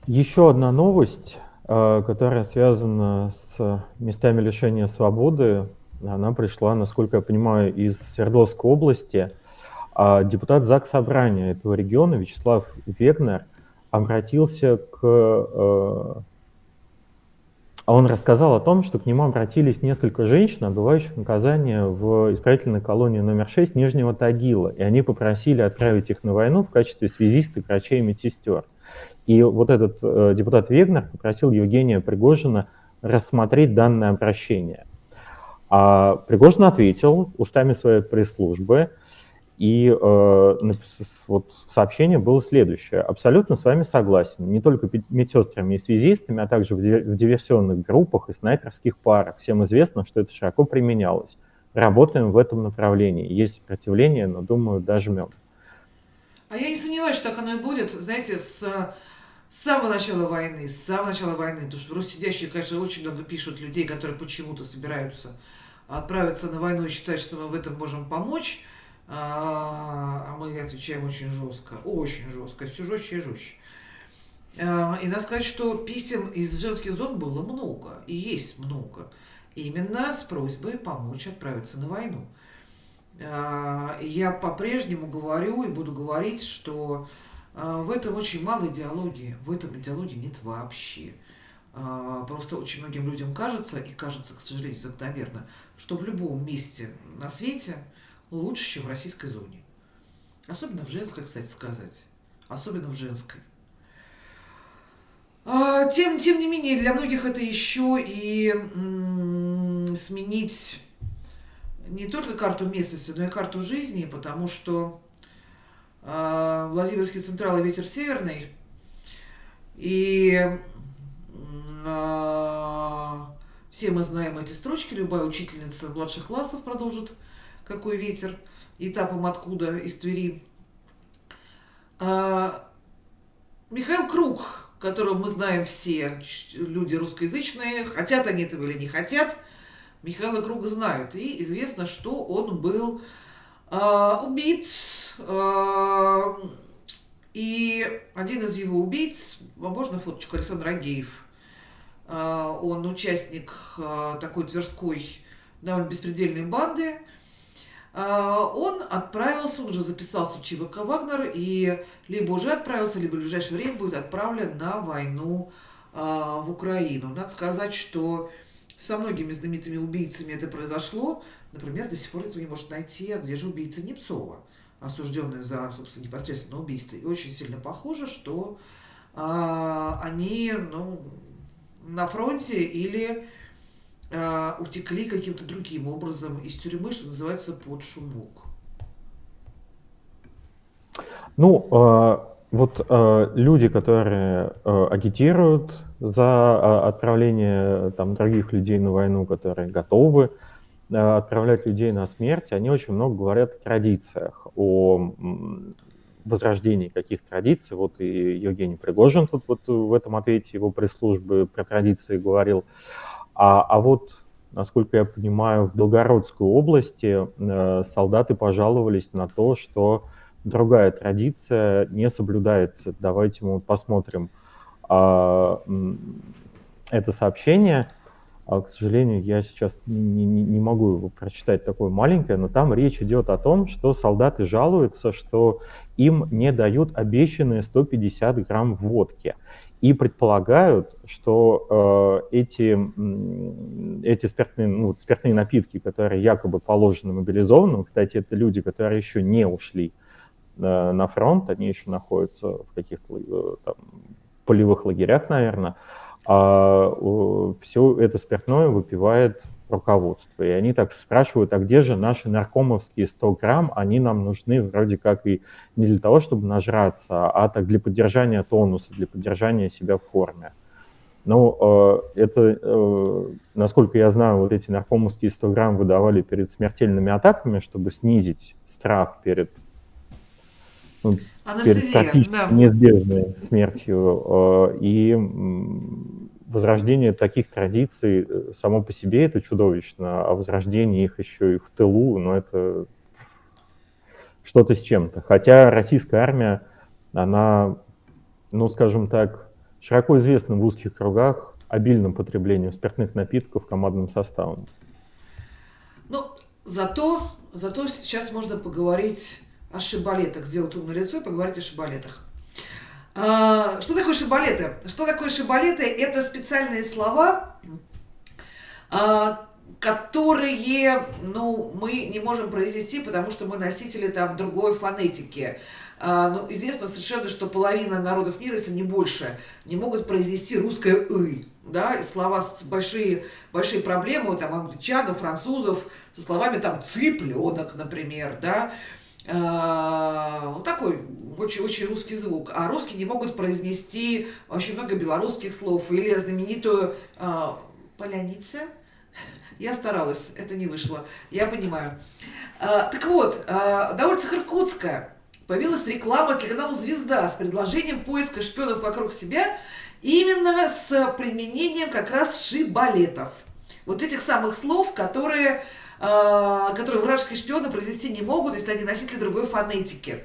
Еще одна новость, которая связана с местами лишения свободы, она пришла, насколько я понимаю, из Свердловской области. А Депутат ЗАГС Собрания этого региона Вячеслав Вегнер обратился к... э, а Он рассказал о том, что к нему обратились несколько женщин, отбывающих наказание в исправительной колонии номер 6 Нижнего Тагила, и они попросили отправить их на войну в качестве связисток, врачей и медсестер. И вот этот э, депутат Вегнер попросил Евгения Пригожина рассмотреть данное обращение. А Пригожин ответил устами своей пресс-службы, и э, вот сообщение было следующее. Абсолютно с вами согласен. Не только медсестрами и связистами, а также в диверсионных группах и снайперских парах. Всем известно, что это широко применялось. Работаем в этом направлении. Есть сопротивление, но, думаю, дожмем. А я не сомневаюсь, что так оно и будет. Знаете, с, с самого начала войны, с самого начала войны, потому что в Руссидящие, конечно, очень много пишут людей, которые почему-то собираются отправиться на войну и считают, что мы в этом можем помочь. А а мы отвечаем очень жестко, очень жестко, все жестче и жестче. А, И надо сказать, что писем из женских зон было много, и есть много. Именно с просьбой помочь отправиться на войну. А, Я по-прежнему говорю и буду говорить, что в этом очень мало идеологии, в этом идеологии нет вообще. А, Просто очень многим людям кажется, и кажется, к сожалению, закономерно, что в любом месте на свете лучше, чем в российской зоне. Особенно в женской, кстати сказать. Особенно в женской. А, Тем, тем не менее, для многих это еще и сменить не только карту местности, но и карту жизни, потому что а, Владимирский Централ и ветер северный, и а, все мы знаем эти строчки, любая учительница младших классов продолжит «Какой ветер?» этапом откуда из Твери. А, Михаил Круг, которого мы знаем все, люди русскоязычные, хотят они этого или не хотят, Михаила Круга знают. И известно, что он был а, убит. а, и один из его убийц, а можно фоточку, Александр Агеев, а, он участник а, такой тверской довольно беспредельной банды. А, Он отправился, он уже записался в ЧВК «Вагнер», и либо уже отправился, либо в ближайшее время будет отправлен на войну а, в Украину. Надо сказать, что со многими знаменитыми убийцами это произошло. Например, до сих пор никто не может найти, а где же убийца Непцова, осужденный за, собственно, непосредственно убийство. И очень сильно похоже, что а, они ну, на фронте или а, утекли каким-то другим образом из тюрьмы, что называется, под шумок. Ну, э, Вот э, люди, которые э, агитируют за э, отправление там, других людей на войну, которые готовы э, отправлять людей на смерть, они очень много говорят о традициях, о возрождении каких традиций. Вот и Евгений Пригожин тут вот в этом ответе его пресс-службы про традиции говорил. А, а вот, насколько я понимаю, в Белгородской области э, солдаты пожаловались на то, что другая традиция не соблюдается. Давайте мы посмотрим а, это сообщение. А, к сожалению, я сейчас не, не, не могу его прочитать такое маленькое, но там речь идет о том, что солдаты жалуются, что им не дают обещанные 150 грамм водки. И предполагают, что э, эти, эти спиртные, ну, спиртные напитки, которые якобы положены мобилизованным, кстати, это люди, которые еще не ушли э, на фронт, они еще находятся в каких-то э, там, полевых лагерях, наверное, а э, все это спиртное выпивает руководство. И они так спрашивают, а где же наши наркомовские 100 грамм? Они нам нужны вроде как и не для того, чтобы нажраться, а так для поддержания тонуса, для поддержания себя в форме. Ну, э, это, э, насколько я знаю, вот эти наркомовские 100 грамм выдавали перед смертельными атаками, чтобы снизить страх перед, ну, перед практически да. неизбежной смертью. Э, и возрождение таких традиций э, само по себе это чудовищно, а возрождение их еще и в тылу, ну это что-то с чем-то. Хотя российская армия, она, ну скажем так, широко известна в узких кругах обильным потреблением спиртных напитков командным составом. Ну, зато, зато сейчас можно поговорить о шибалетах, сделать умное лицо и поговорить о шибалетах. А, что такое шибалеты? Что такое шибалеты? Это специальные слова, а, которые ну, мы не можем произнести, потому что мы носители там другой фонетики. А, ну, известно совершенно, что половина народов мира, если не больше, не могут произнести русское «ы». Да, и слова с большие, большие проблемы, там, англичан, французов, со словами там «цыпленок», например, да, Э, вот такой очень-очень русский звук. А русские не могут произнести очень много белорусских слов. Или знаменитую э, поляница. Я старалась, это не вышло. Я понимаю. Э, так вот, э, на улице Иркутска появилась реклама для канала «Звезда» с предложением поиска шпионов вокруг себя именно с применением как раз шибалетов. Вот этих самых слов, которые которые вражеские шпионы произвести не могут, если они носители другой фонетики.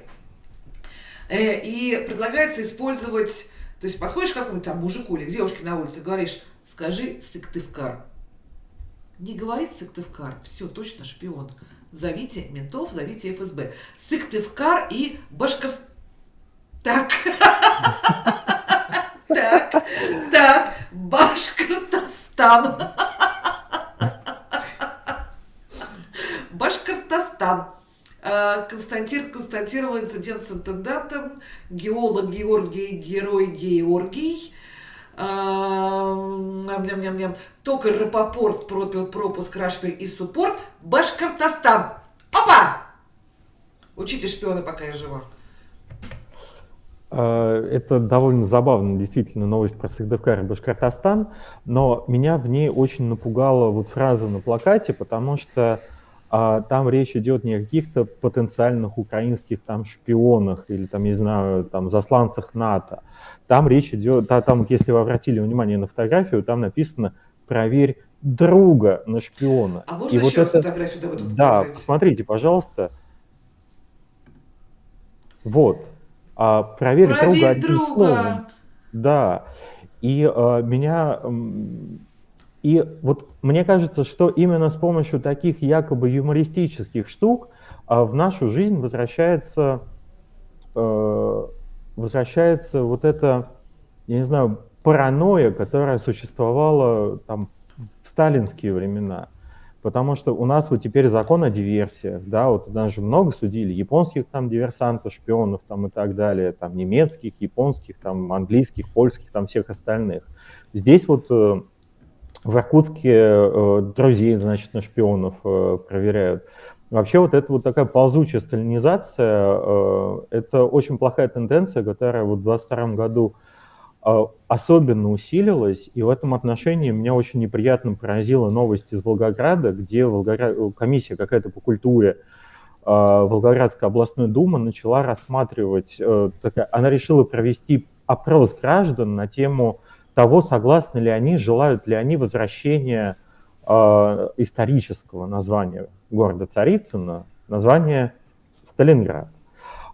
Э, и предлагается использовать, то есть подходишь к какому-то там мужику или к девушке на улице, говоришь, скажи Сыктывкар. Не говорит Сыктывкар, все, точно шпион. Зовите ментов, зовите ФСБ. Сыктывкар и Башков... Так. Так, так, Башкортостан. Башкортостан. Э, Константин констатировал инцидент с интендантом, геолог Георгий, герой Георгий, э, ням-ням-ням, токарь Рапопорт пропуск Рашпиль и Суппорт, Башкортостан. Опа! Учите шпионы, пока я жива. Э, это довольно забавно, действительно, новость про Сыктывкар и Башкортостан, но меня в ней очень напугала вот фраза на плакате, потому что а там речь идет не о каких-то потенциальных украинских там шпионах или там, не знаю, там засланцах НАТО. Там речь идет, да, там, если вы обратили внимание на фотографию, там написано «проверь друга на шпиона». А можно И еще вот это, фотографию да, Да, посмотрите, пожалуйста. Вот. А, проверь, проверь друга одним друга. словом. Да. И а, меня и вот мне кажется, что именно с помощью таких якобы юмористических штук а, в нашу жизнь возвращается, э, возвращается вот эта, я не знаю, паранойя, которая существовала там в сталинские времена. Потому что у нас вот теперь закон о диверсиях, да, вот нас же много судили, японских там диверсантов, шпионов там и так далее, там немецких, японских, там английских, польских, там всех остальных. Здесь вот э, в Иркутске э, друзей, значит, на шпионов э, проверяют. Вообще вот эта вот такая ползучая сталинизация, э, это очень плохая тенденция, которая вот в 22 году э, особенно усилилась, и в этом отношении меня очень неприятно поразила новость из Волгограда, где Волгоград... комиссия какая-то по культуре э, Волгоградской областной думы начала рассматривать, такая, она решила провести опрос граждан на тему того, согласны ли они, желают ли они возвращения исторического названия города Царицына название Сталинград.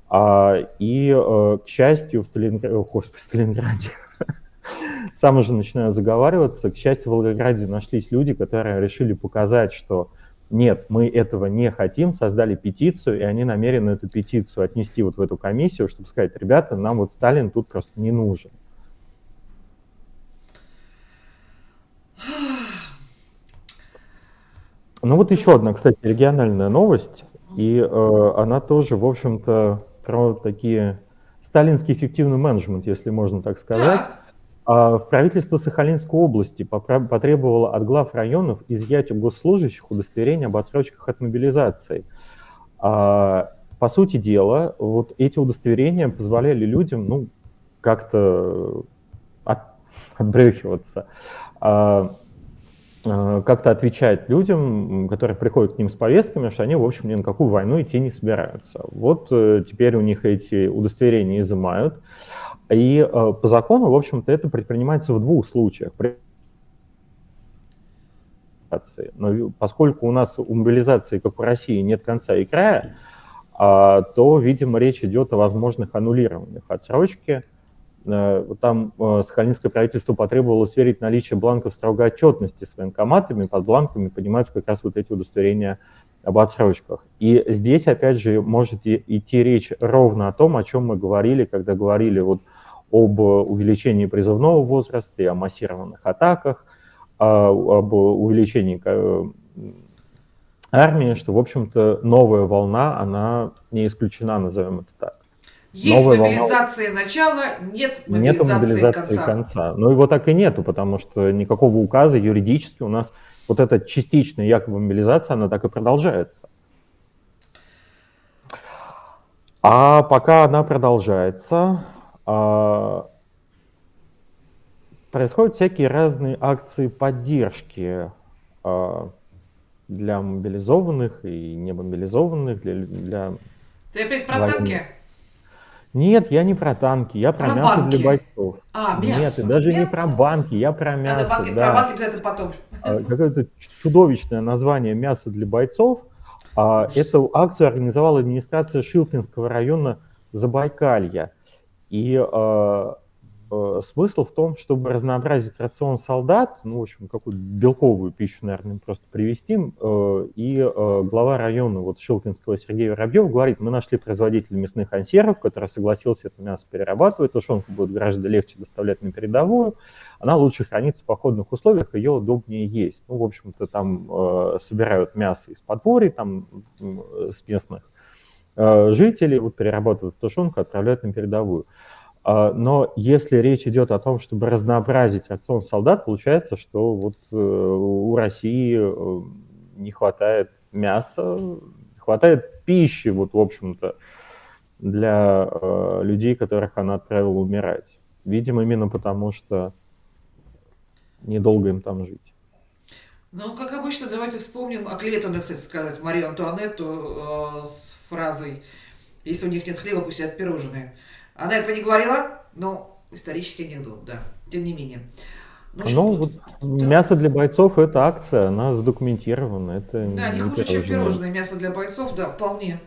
А, и, э, к счастью, в Сталинграде, господи, в Сталинграде, сам уже начинаю заговариваться, к счастью, в Волгограде нашлись люди, которые решили показать, что нет, мы этого не хотим, создали петицию, и они намерены эту петицию отнести вот в эту комиссию, чтобы сказать, ребята, нам вот Сталин тут просто не нужен. Ну вот еще одна, кстати, региональная новость, и э, она тоже, в общем-то, про такие сталинский эффективный менеджмент, если можно так сказать. А в правительство Сахалинской области потребовало от глав районов изъять у госслужащих удостоверения об отсрочках от мобилизации. А, по сути дела, вот эти удостоверения позволяли людям, ну, как-то от, отбрехиваться. А, Э, как-то отвечать людям, которые приходят к ним с повестками, что они, в общем, ни на какую войну идти не собираются. Вот э, теперь у них эти удостоверения изымают. И э, по закону, в общем-то, это предпринимается в двух случаях. Но поскольку у нас у мобилизации, как в России, нет конца и края, а, то, видимо, речь идет о возможных аннулированиях отсрочки – там э, сахалинское правительство потребовало сверить наличие бланков строгой отчетности с военкоматами. Под бланками поднимаются как раз вот эти удостоверения об отсрочках. И здесь, опять же, может идти речь ровно о том, о чем мы говорили, когда говорили вот об увеличении призывного возраста и о массированных атаках, а, об увеличении э, армии, что, в общем-то, новая волна, она не исключена, назовем это так. Есть Новая мобилизация волна... начала, нет мобилизации, нет мобилизации конца. конца. Ну его так и нету, потому что никакого указа юридически у нас вот эта частичная якобы мобилизация, она так и продолжается. А пока она продолжается, а, происходят всякие разные акции поддержки а, для мобилизованных и немобилизованных, для, для Ты опять про танки? Нет, я не про танки, я про, про мясо банки. для бойцов. А, мясо. Нет, и даже мясо? не про банки, я про мясо. Надо банки, да. Про банки обязательно потом. А, какое-то чудовищное название «Мясо для бойцов». А, эту акцию организовала администрация Шилкинского района Забайкалья. И а, смысл в том, чтобы разнообразить рацион солдат, ну, в общем, какую-то белковую пищу, наверное, просто привести, э, и э, глава района вот Шилкинского Сергей Воробьев говорит, мы нашли производителя мясных консервов, который согласился это мясо перерабатывать, тушенку будет гораздо легче доставлять на передовую, она лучше хранится в походных условиях, ее удобнее есть. Ну, в общем-то, там собирают мясо из подворий, там с местных жителей, вот перерабатывают тушенку, отправляют на передовую. А, но если речь идет о том, чтобы разнообразить рацион солдат, получается, что вот э, у России э, не хватает мяса, хватает пищи, вот, в общем-то, для э, людей, которых она отправила умирать. Видимо, именно потому, что недолго им там жить. Ну, как обычно, давайте вспомним оклеветанную, кстати сказать, Марию Антуанетту э, с фразой «Если у них нет хлеба, пусть едят пирожные». Она этого не говорила, но исторический анекдот, да, тем не менее. Ну, ну вот да. мясо для бойцов это акция, она задокументирована. Это да, не, не хуже, чем пирожное мясо для бойцов, да, вполне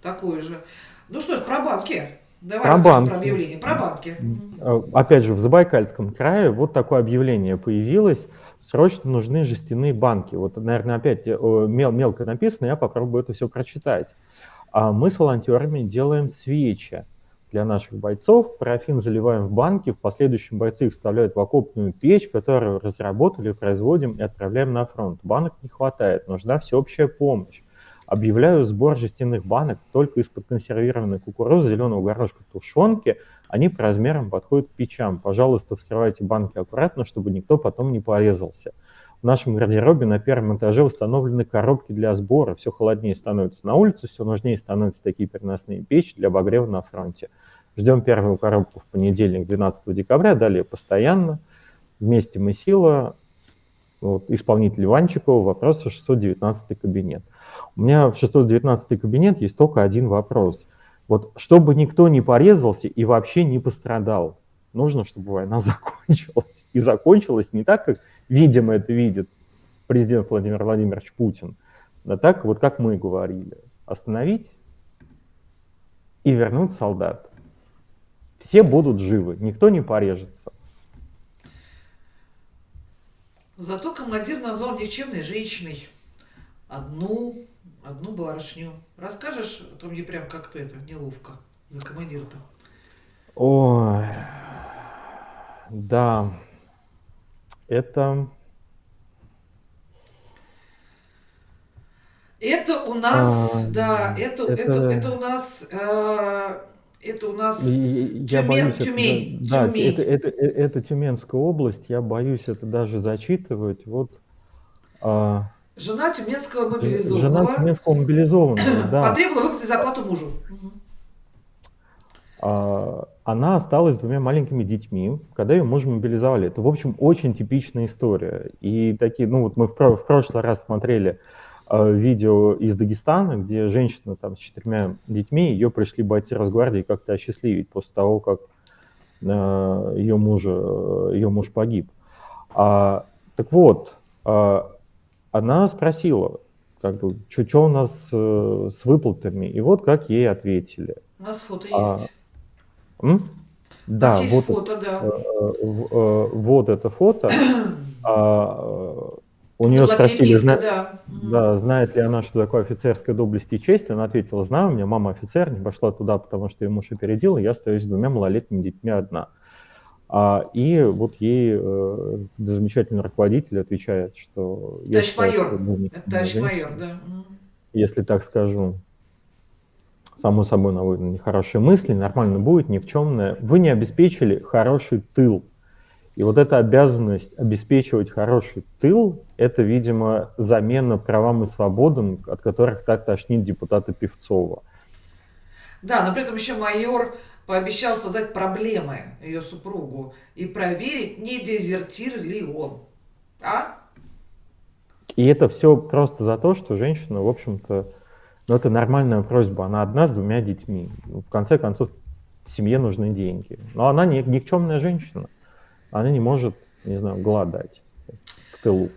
такое же. Ну что ж, про банки. Давай про банки. про объявление. Про банки. А, опять же, в Забайкальском крае вот такое объявление появилось. Срочно нужны жестяные банки. Вот, наверное, опять мел, мелко написано, я попробую это все прочитать. А мы с волонтерами делаем свечи для наших бойцов. Парафин заливаем в банки, в последующем бойцы их вставляют в окопную печь, которую разработали, производим и отправляем на фронт. Банок не хватает, нужна всеобщая помощь. Объявляю сбор жестяных банок только из-под консервированной кукурузы, зеленого горошка, тушенки. Они по размерам подходят к печам. Пожалуйста, вскрывайте банки аккуратно, чтобы никто потом не порезался. В нашем гардеробе на первом этаже установлены коробки для сбора. Все холоднее становится на улице, все нужнее становятся такие переносные печи для обогрева на фронте. Ждем первую коробку в понедельник, 12 декабря, далее постоянно. Вместе мы сила. Вот, исполнитель Иванчикова, вопрос 619 кабинет. У меня в 619 кабинет есть только один вопрос. Вот чтобы никто не порезался и вообще не пострадал, нужно, чтобы война закончилась. И закончилась не так, как, видимо, это видит президент Владимир Владимирович Путин, а так, вот как мы говорили, остановить и вернуть солдат. Все будут живы, никто не порежется. Зато командир назвал никчемной женщиной. Одну, одну барышню. Расскажешь, а то мне прям как-то это неловко за командира-то. Ой, да, это... Это у нас, А, да, это, это... это- Это, у нас, э, это у нас Я Тюмень- боюсь, это, Тюмень, да, Тюмень. Это, это, э- это Тюменская область, я боюсь это даже зачитывать. Вот а, жена тюменского ж- мобилизованного жена Тюменского мобилизованного, да, потребовала выплатить зарплату мужу. А, она осталась с двумя маленькими детьми, когда ее мужа мобилизовали. Это, в общем, очень типичная история. И такие, ну вот мы в, в прошлый раз смотрели видео из Дагестана, где женщина там с четырьмя детьми, ее пришли бойцы Росгвардии как-то осчастливить после того, как э, ее, мужа, ее муж погиб. А, так вот, а, она спросила, как бы, что у нас э, с выплатами, и вот как ей ответили. У нас фото А, есть. М? У нас Да, есть вот, фото, да. э, э, вот это фото. А, э, у нее спросили, зна- да. Да, знает ли она, что такое офицерская доблесть и честь. Она ответила, знаю, у меня мама офицер, не пошла туда, потому что ее муж опередил, и я остаюсь с двумя малолетними детьми одна. А, и вот ей э, замечательный руководитель отвечает, что... я Товарищ считаю, майор. что, ну, не- Это товарищ не майор, женщина, да. Если так скажу. Само собой наводит на нехорошие мысли, нормально будет, никчемное. Вы не обеспечили хороший тыл. И вот эта обязанность обеспечивать хороший тыл, это, видимо, замена правам и свободам, от которых так тошнит депутата Певцова. Да, но при этом еще майор пообещал создать проблемы ее супругу и проверить, не дезертир ли он. А? И это все просто за то, что женщина, в общем-то, ну, это нормальная просьба. Она одна с двумя детьми. В конце концов, семье нужны деньги. Но она не, никчемная женщина. Она не может, не знаю, голодать в тылу.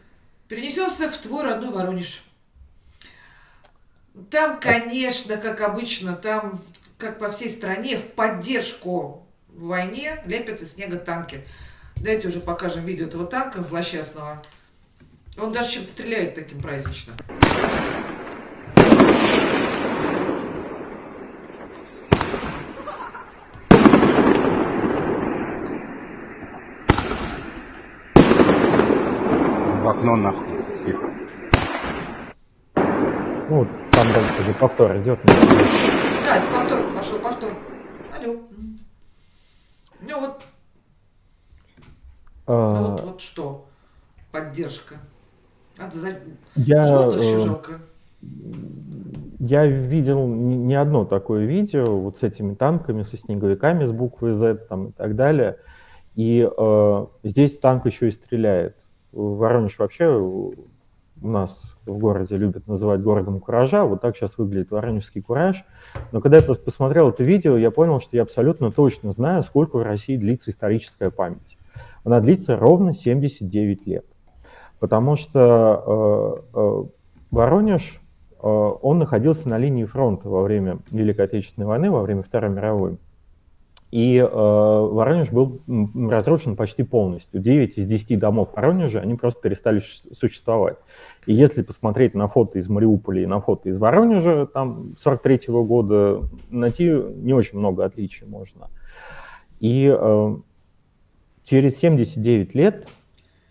Перенесемся в твой родной Воронеж. Там, конечно, как обычно, там, как по всей стране, в поддержку войне лепят из снега танки. Давайте уже покажем видео этого танка злосчастного. Он даже чем-то стреляет таким празднично. В окно нахуй. Тихо. Ну, там дальше уже повтор идет. Да, это повтор, пошел повтор. Алло. Ну вот, ну вот, А, вот что. Поддержка. Надо за... Я, Животных еще э, жалко. я видел не не одно такое видео вот с этими танками, со снеговиками с буквой Z там, и так далее. И э, здесь танк еще и стреляет. Воронеж вообще у нас в городе любят называть городом куража. Вот так сейчас выглядит воронежский кураж. Но когда я пос- посмотрел это видео, я понял, что я абсолютно точно знаю, сколько в России длится историческая память. Она длится ровно 79 лет. Потому что э, э, Воронеж, э, он находился на линии фронта во время Великой Отечественной войны, во время Второй мировой. И э, Воронеж был разрушен почти полностью. 9 из 10 домов Воронежа, они просто перестали существовать. И если посмотреть на фото из Мариуполя и на фото из Воронежа, там 43 года, найти не очень много отличий можно. И э, через 79 лет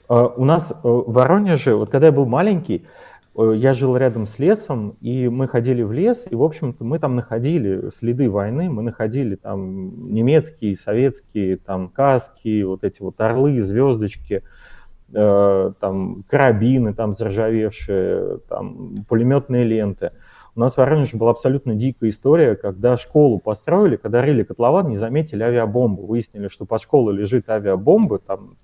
э, у нас э, в Воронеже, вот когда я был маленький, я жил рядом с лесом, и мы ходили в лес, и, в общем-то, мы там находили следы войны, мы находили там немецкие, советские, там каски, вот эти вот орлы, звездочки. э, там карабины там заржавевшие, там пулеметные ленты. У нас в Воронеже была абсолютно дикая история, когда школу построили, когда рыли котлован, не заметили авиабомбу. Выяснили, что под школой лежит авиабомба там,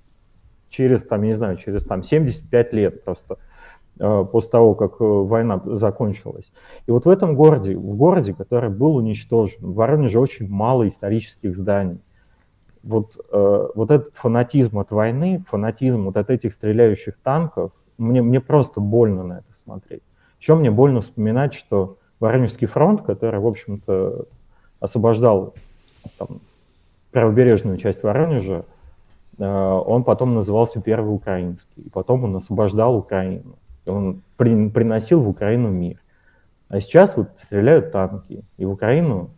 через, там, я не знаю, через там, 75 лет просто э, после того, как э, война закончилась. И вот в этом городе, в городе, который был уничтожен, в Воронеже очень мало исторических зданий. Вот, э, вот этот фанатизм от войны, фанатизм вот от этих стреляющих танков, мне, мне просто больно на это смотреть. Еще мне больно вспоминать, что Воронежский фронт, который, в общем-то, освобождал там, правобережную часть Воронежа, э, он потом назывался Первый Украинский. И потом он освобождал Украину. Он при, приносил в Украину мир. А сейчас вот стреляют танки. И в Украину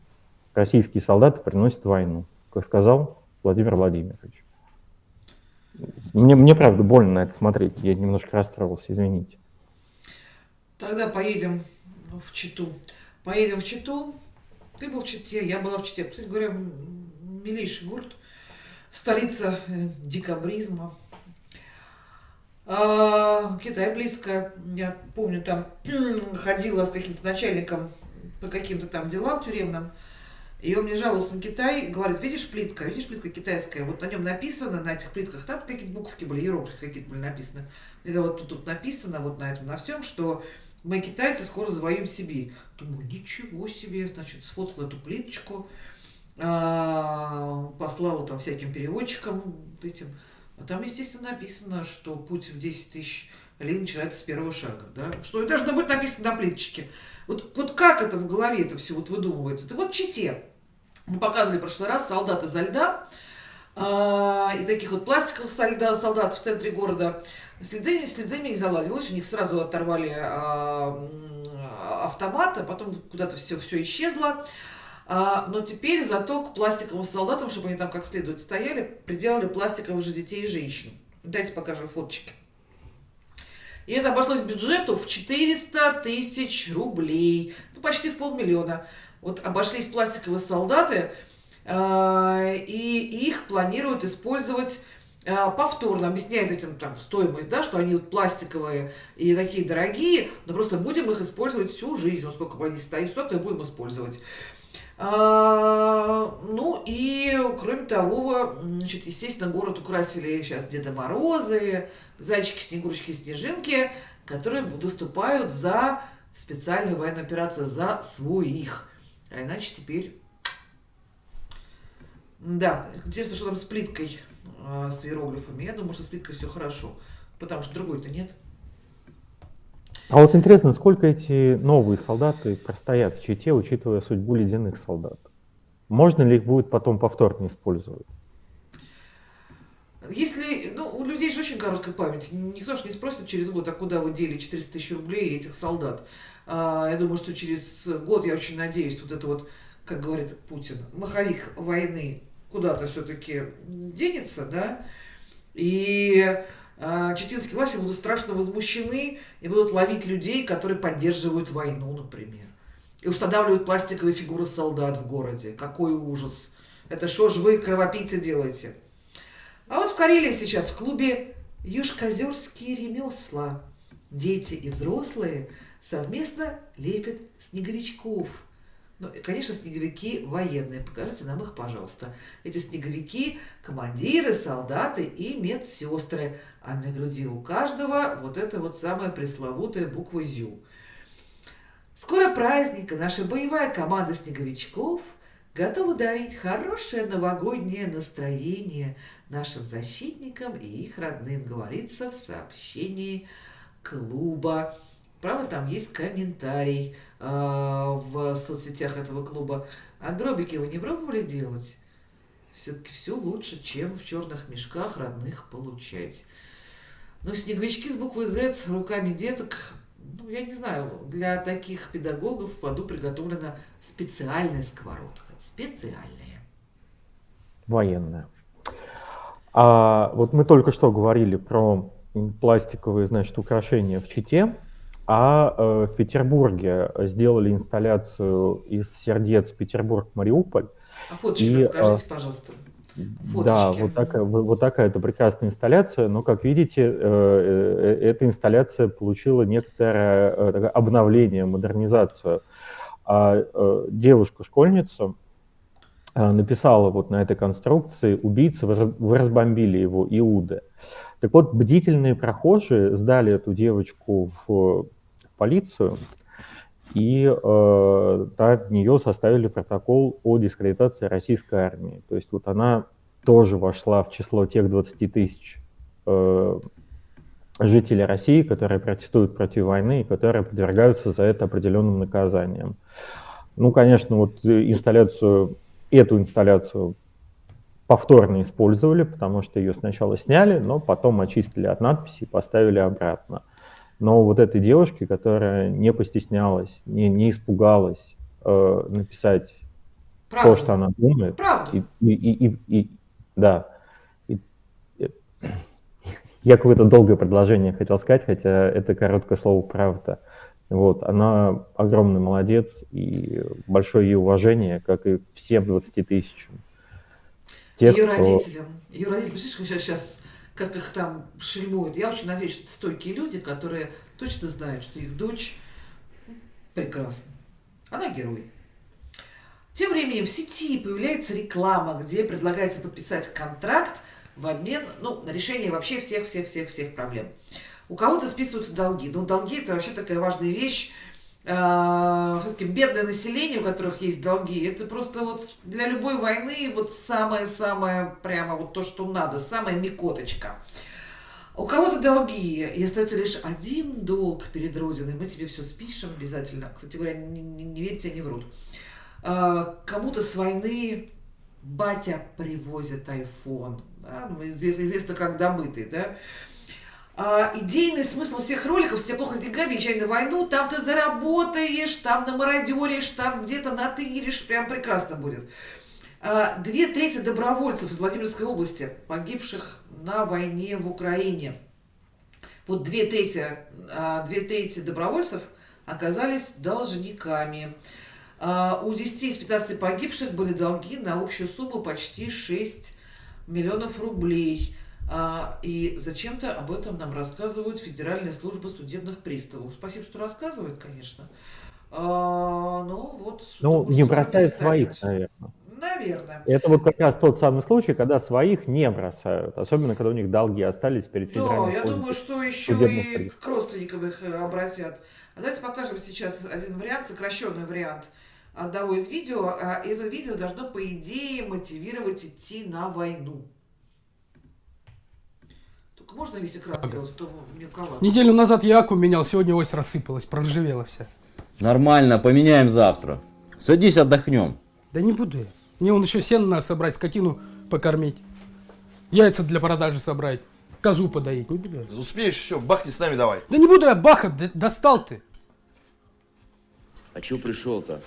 российские солдаты приносят войну. Как сказал Владимир Владимирович. Мне, мне правда больно на это смотреть. Я немножко расстроился, извините. Тогда поедем в Читу. Поедем в Читу. Ты был в Чите, я была в Чите. Кстати говоря, милейший город. Столица э, декабризма. А, Китай близко. Я помню, там ходила с каким-то начальником по каким-то там делам тюремным. И он мне жаловался на Китай, говорит, видишь плитка, видишь плитка китайская, вот на нем написано, на этих плитках, там какие-то буковки были, иероглифы какие-то были написаны. И вот тут, тут написано, вот на этом, на всем, что мы, китайцы, скоро завоюем Сибирь. Думаю, ничего себе, значит, сфоткала эту плиточку, а, послала там всяким переводчикам этим. А там, естественно, написано, что путь в 10 тысяч ли начинается с первого шага, да? Что и должно быть написано на плиточке. Вот, вот как это в голове это все вот выдумывается? Это вот чите. Мы показывали в прошлый раз солдаты за льда, э, и таких вот пластиковых солдат, солдат в центре города. Следами, следами не залазилось, у них сразу оторвали э, а потом куда-то все, все исчезло. А, но теперь зато к пластиковым солдатам, чтобы они там как следует стояли, приделали пластиковых же детей и женщин. Дайте покажем фоточки. И это обошлось бюджету в 400 тысяч рублей. Ну, почти в полмиллиона. Вот обошлись пластиковые солдаты, э, и их планируют использовать э, повторно объясняет этим там стоимость, да, что они вот пластиковые и такие дорогие, но просто будем их использовать всю жизнь, сколько бы они стоят, столько и будем использовать. А, ну и кроме того, значит, естественно, город украсили сейчас Деда Морозы, зайчики, снегурочки, снежинки, которые выступают за специальную военную операцию, за своих. А иначе теперь... Да, интересно, что там с плиткой, э, с иероглифами. Я думаю, что с плиткой все хорошо, потому что другой-то нет. А вот интересно, сколько эти новые солдаты простоят в Чите, учитывая судьбу ледяных солдат? Можно ли их будет потом повторно использовать? Если, ну, у людей же очень короткая память. Никто же не спросит через год, а куда вы дели 400 тысяч рублей этих солдат. А, я думаю, что через год, я очень надеюсь, вот это вот, как говорит Путин, маховик войны куда-то все-таки денется, да, и чеченские власти будут страшно возмущены и будут ловить людей, которые поддерживают войну, например. И устанавливают пластиковые фигуры солдат в городе. Какой ужас. Это что ж вы, кровопийцы, делаете? А вот в Карелии сейчас в клубе «Южкозерские ремесла» дети и взрослые совместно лепят снеговичков. Ну, и, конечно, снеговики военные. Покажите нам их, пожалуйста. Эти снеговики – командиры, солдаты и медсестры. А на груди у каждого вот эта вот самая пресловутая буква «Зю». Скоро праздник, и наша боевая команда снеговичков готова дарить хорошее новогоднее настроение нашим защитникам и их родным, говорится в сообщении клуба. Правда, там есть комментарий в соцсетях этого клуба. А гробики вы не пробовали делать? Все-таки все лучше, чем в черных мешках родных получать. Ну, снеговички с буквой Z руками деток, ну, я не знаю, для таких педагогов в аду приготовлена специальная сковородка. Специальная. Военная. А вот мы только что говорили про пластиковые, значит, украшения в Чите. А э, в Петербурге сделали инсталляцию из сердец Петербург-Мариуполь. А фоточки и, покажите, э, пожалуйста. Да, Фоточки. вот такая, вот, такая это прекрасная инсталляция, но, как видите, э, э, эта инсталляция получила некоторое такое обновление, модернизацию. А девушка-школьница написала вот на этой конструкции «Убийцы, вы разбомбили его, Иуды». Так вот, бдительные прохожие сдали эту девочку в, полицию, и э, от нее составили протокол о дискредитации российской армии. То есть вот она тоже вошла в число тех 20 тысяч э, жителей России, которые протестуют против войны и которые подвергаются за это определенным наказаниям. Ну, конечно, вот инсталляцию, эту инсталляцию повторно использовали, потому что ее сначала сняли, но потом очистили от надписи и поставили обратно. Но вот этой девушке, которая не постеснялась, не, не испугалась э, написать Правда. то, что она думает, Правда. и, и, и, и- да. И- и- я какое-то долгое предложение хотел сказать, хотя это короткое слово «правда». Вот, она огромный молодец, и большое ей уважение, как и всем 20 тысячам. Тех, ее кто- родителям. Ее представляешь, как сейчас, сейчас, как их там шельмуют. Я очень надеюсь, что стойкие люди, которые точно знают, что их дочь прекрасна. Она герой. Тем временем в сети появляется реклама, где предлагается подписать контракт в обмен ну, на решение вообще всех-всех-всех-всех проблем. У кого-то списываются долги. Ну, долги это вообще такая важная вещь. А, Все-таки бедное население, у которых есть долги, это просто вот для любой войны вот самое-самое прямо вот то, что надо, самая микоточка. У кого-то долги, и остается лишь один долг перед Родиной. Мы тебе все спишем обязательно. Кстати говоря, не, не- не верьте, они врут. А, Кому-то с войны батя привозит iPhone. Да? Ну, известно, известно, как добытый, да? А, идейный смысл всех роликов, все плохо с деньгами, езжай на войну, там ты заработаешь, там намародеришь, там где-то натыришь, прям прекрасно будет. А, Две трети добровольцев из Владимирской области, погибших на войне в Украине. Вот две трети, а, две трети добровольцев оказались должниками. А, У 10 из 15 погибших были долги на общую сумму почти 6 миллионов рублей. А, И зачем-то об этом нам рассказывают Федеральная служба судебных приставов. Спасибо, что рассказывают, конечно. А, Ну, вот. ну, не бросают своих, наверное. Наверное. Это вот как раз тот самый случай, когда своих не бросают, особенно когда у них долги остались перед Да, федеральной я думаю, что еще и приставов. к родственникам их э, обратят. А Давайте покажем сейчас один вариант, сокращенный вариант одного из видео. А Это видео должно, по идее, мотивировать идти на войну. Только можно весь экран сделать, а то мелковато. Неделю назад я аку менял, сегодня ось рассыпалась, проржавела вся. Нормально, поменяем завтра. Садись, отдохнем. Да не буду я. Мне он еще сено надо собрать, скотину покормить. Яйца для продажи собрать. Козу подоить. Не буду я. Успеешь еще, бахни с нами давай. Да не буду я бахать, да- достал ты. А чё пришел-то?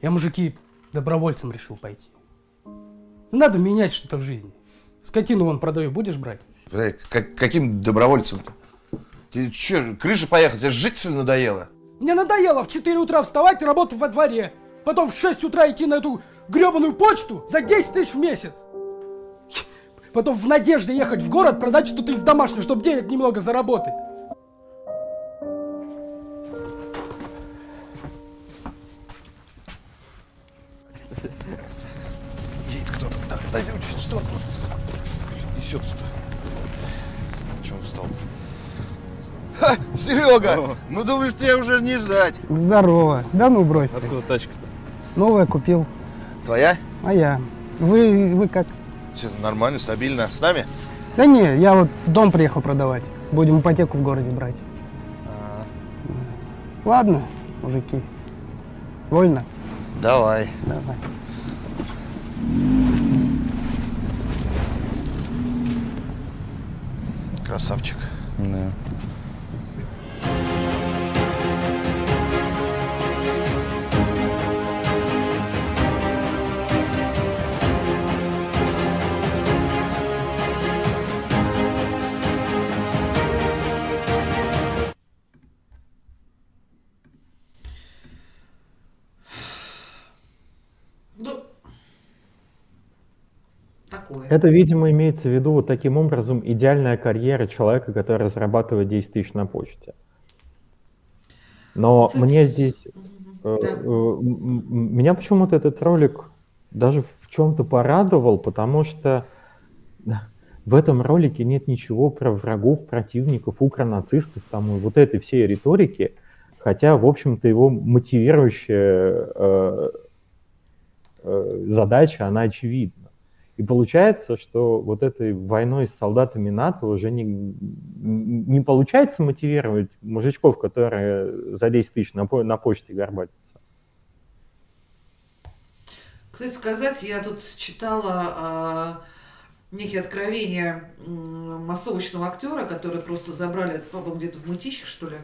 Я, мужики, добровольцем решил пойти. Надо менять что-то в жизни. Скотину вон продаю, будешь брать? Как- каким добровольцем-то? Тебе что, крыша поехала? Тебе жить все надоело? Мне надоело в 4 утра вставать и работать во дворе. Потом в 6 утра идти на эту гребаную почту за 10 тысяч в месяц. Потом в надежде ехать в город, продать что-то из домашнего, чтобы денег немного заработать. Едет кто-то. Да, дойдем чуть в сторону. Несется-то. Че он встал? Ха, Серега, мы думали, тебя уже не ждать. Здорово. Да ну брось ты. Откуда тачка-то? Новая купил. Твоя? А я? Вы, вы как? Все нормально, стабильно. С нами? Да не, я вот дом приехал продавать. Будем ипотеку в городе брать. Ладно, мужики. Вольно? Давай. Давай. Красавчик. Да. Такое. Это, видимо, имеется в виду вот таким образом идеальная карьера человека, который зарабатывает 10 тысяч на почте. Но Кстати, мне здесь... э, Да. э, Меня почему-то этот ролик даже в чем-то порадовал, потому что в этом ролике нет ничего про врагов, противников, укронацистов, там и вот этой всей риторики, хотя, в общем-то, его мотивирующая э, э, задача, она очевидна. И получается, что вот этой войной с солдатами НАТО уже не, не получается мотивировать мужичков, которые за 10 тысяч на, по- на почте горбатятся. Кстати сказать, я тут читала а, некие откровения массовочного актера, который просто забрали, по-моему, где-то в мытищах, что ли,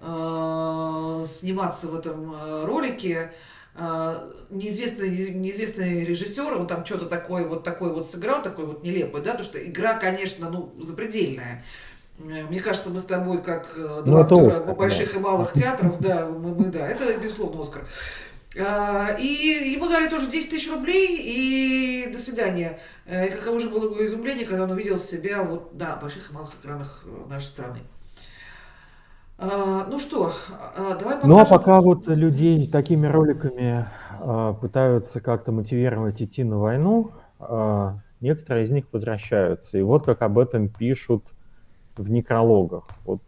а, сниматься в этом а, ролике. А, неизвестный, неизвестный режиссер, он там что-то такое вот такой вот сыграл, такой вот нелепый, да, потому что игра, конечно, ну, запредельная. Мне кажется, мы с тобой, как э, Ну, два это актера Оскар, больших да. и малых театров, да, мы, мы- да, это безусловно Оскар. А, И ему дали тоже 10 тысяч рублей, и до свидания. Э, И каково же было его изумление, когда он увидел себя вот на больших и малых экранах э, нашей страны. А, Ну что, а, давай Ну а покажем. пока вот людей такими роликами а, пытаются как-то мотивировать идти на войну, некоторые из них возвращаются. И вот как об этом пишут в некрологах. Вот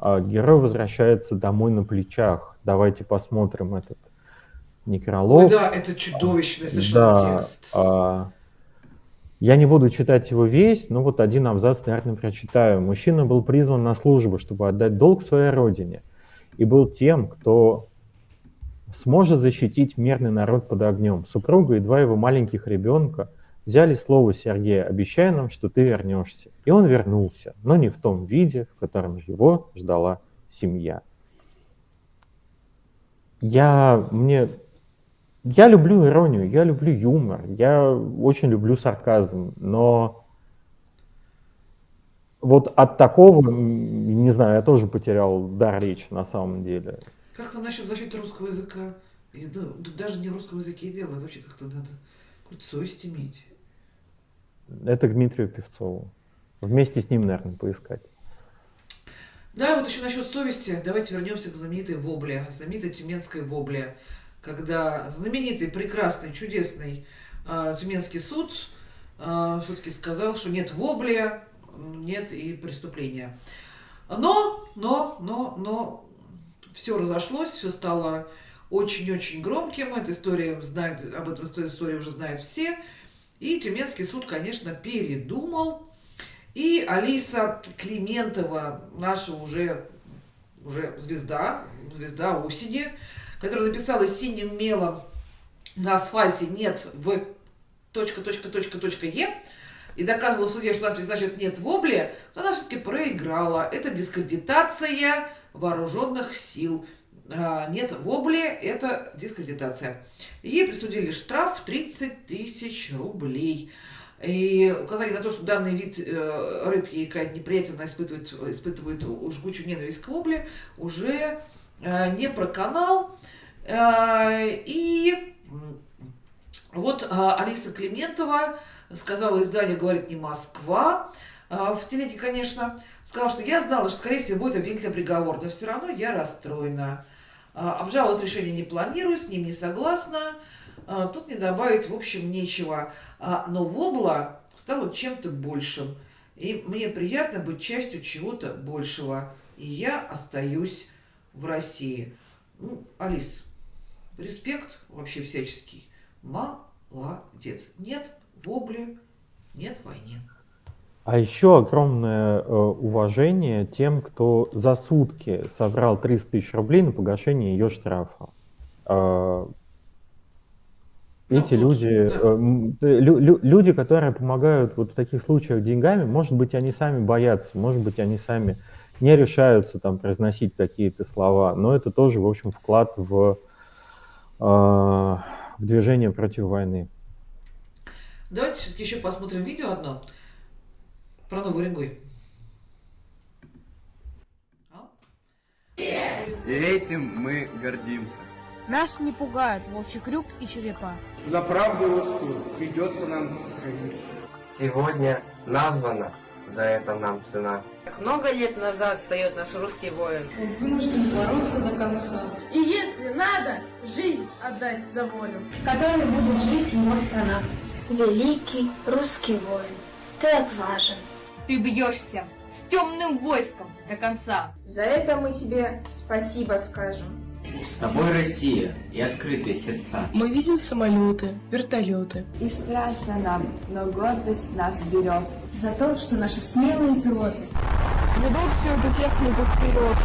герой возвращается домой на плечах. Давайте посмотрим этот некролог. Ой, да, это чудовищный совершенно Да, текст. Я не буду читать его весь, но вот один абзац, наверное, прочитаю. Мужчина был призван на службу, чтобы отдать долг своей родине, и был тем, кто сможет защитить мирный народ под огнем. Супруга и два его маленьких ребенка взяли слово Сергея, обещая нам, что ты вернешься. И он вернулся, но не в том виде, в котором его ждала семья. Я, мне я люблю иронию, я люблю юмор, я очень люблю сарказм, но вот от такого, не знаю, я тоже потерял дар речи на самом деле. Как там насчет защиты русского языка? И, да, даже не в русском языке дело, это вообще как-то надо какую-то совесть иметь. Это Дмитрию Певцову. Вместе с ним, наверное, поискать. Да, вот еще насчет совести. Давайте вернемся к знаменитой вобле, знаменитой тюменской вобле, когда знаменитый, прекрасный, чудесный э, тюменский суд все-таки сказал, что нет вобли, нет и преступления. Но, но, но, но все разошлось, все стало очень-очень громким. Эта история знает, об этом истории уже знают все. И Тюменский суд, конечно, передумал. И Алиса Климентова, наша уже, уже звезда, звезда осени, которая написала синим мелом на асфальте «нет в точка, точка, точка, точка Е», и доказывала судье, что надпись значит «нет в обле», она все-таки проиграла. Это дискредитация вооруженных сил. А, нет в обле – это дискредитация. Ей присудили штраф в 30 тысяч рублей. И указание на то, что данный вид э, рыб ей крайне неприятен, она испытывает, испытывает жгучую ненависть к вобле, уже не про канал. Э, и вот э, Алиса Климентова сказала изданию «Говорит не Москва», э, в телеге, конечно, сказала, что я знала, что, скорее всего, будет обвинительный приговор, но все равно я расстроена. Э, обжаловать решение не планирую, с ним не согласна. Э, Тут не добавить, в общем, нечего. Но вобла стала чем-то большим. И мне приятно быть частью чего-то большего. И я остаюсь в России. Ну, Алис, респект вообще всяческий. Молодец. Нет вобли, нет войны. А еще огромное э, уважение тем, кто за сутки собрал 300 тысяч рублей на погашение ее штрафа. Э, эти Ну, тут, люди, э, э, лю- лю- люди, которые помогают вот в таких случаях деньгами, может быть, они сами боятся, может быть, они сами не решаются там произносить какие-то слова, но это тоже, в общем, вклад в, э, в движение против войны. Давайте все-таки еще посмотрим видео одно про Новый Уренгой. И этим мы гордимся. Нас не пугают волчий крюк и черепа. За правду русскую придется нам сразиться. Сегодня названа за это нам цена. Как много лет назад встает наш русский воин. Он вынужден бороться до конца. И если надо, жизнь отдать за волю. Которой будет жить его страна. Великий русский воин, ты отважен. Ты бьешься с темным войском до конца. За это мы тебе спасибо скажем. С тобой Россия и открытые сердца. Мы видим самолеты, вертолеты. И страшно нам, но гордость нас берет. За то, что наши смелые пилоты ведут всю эту технику вперед.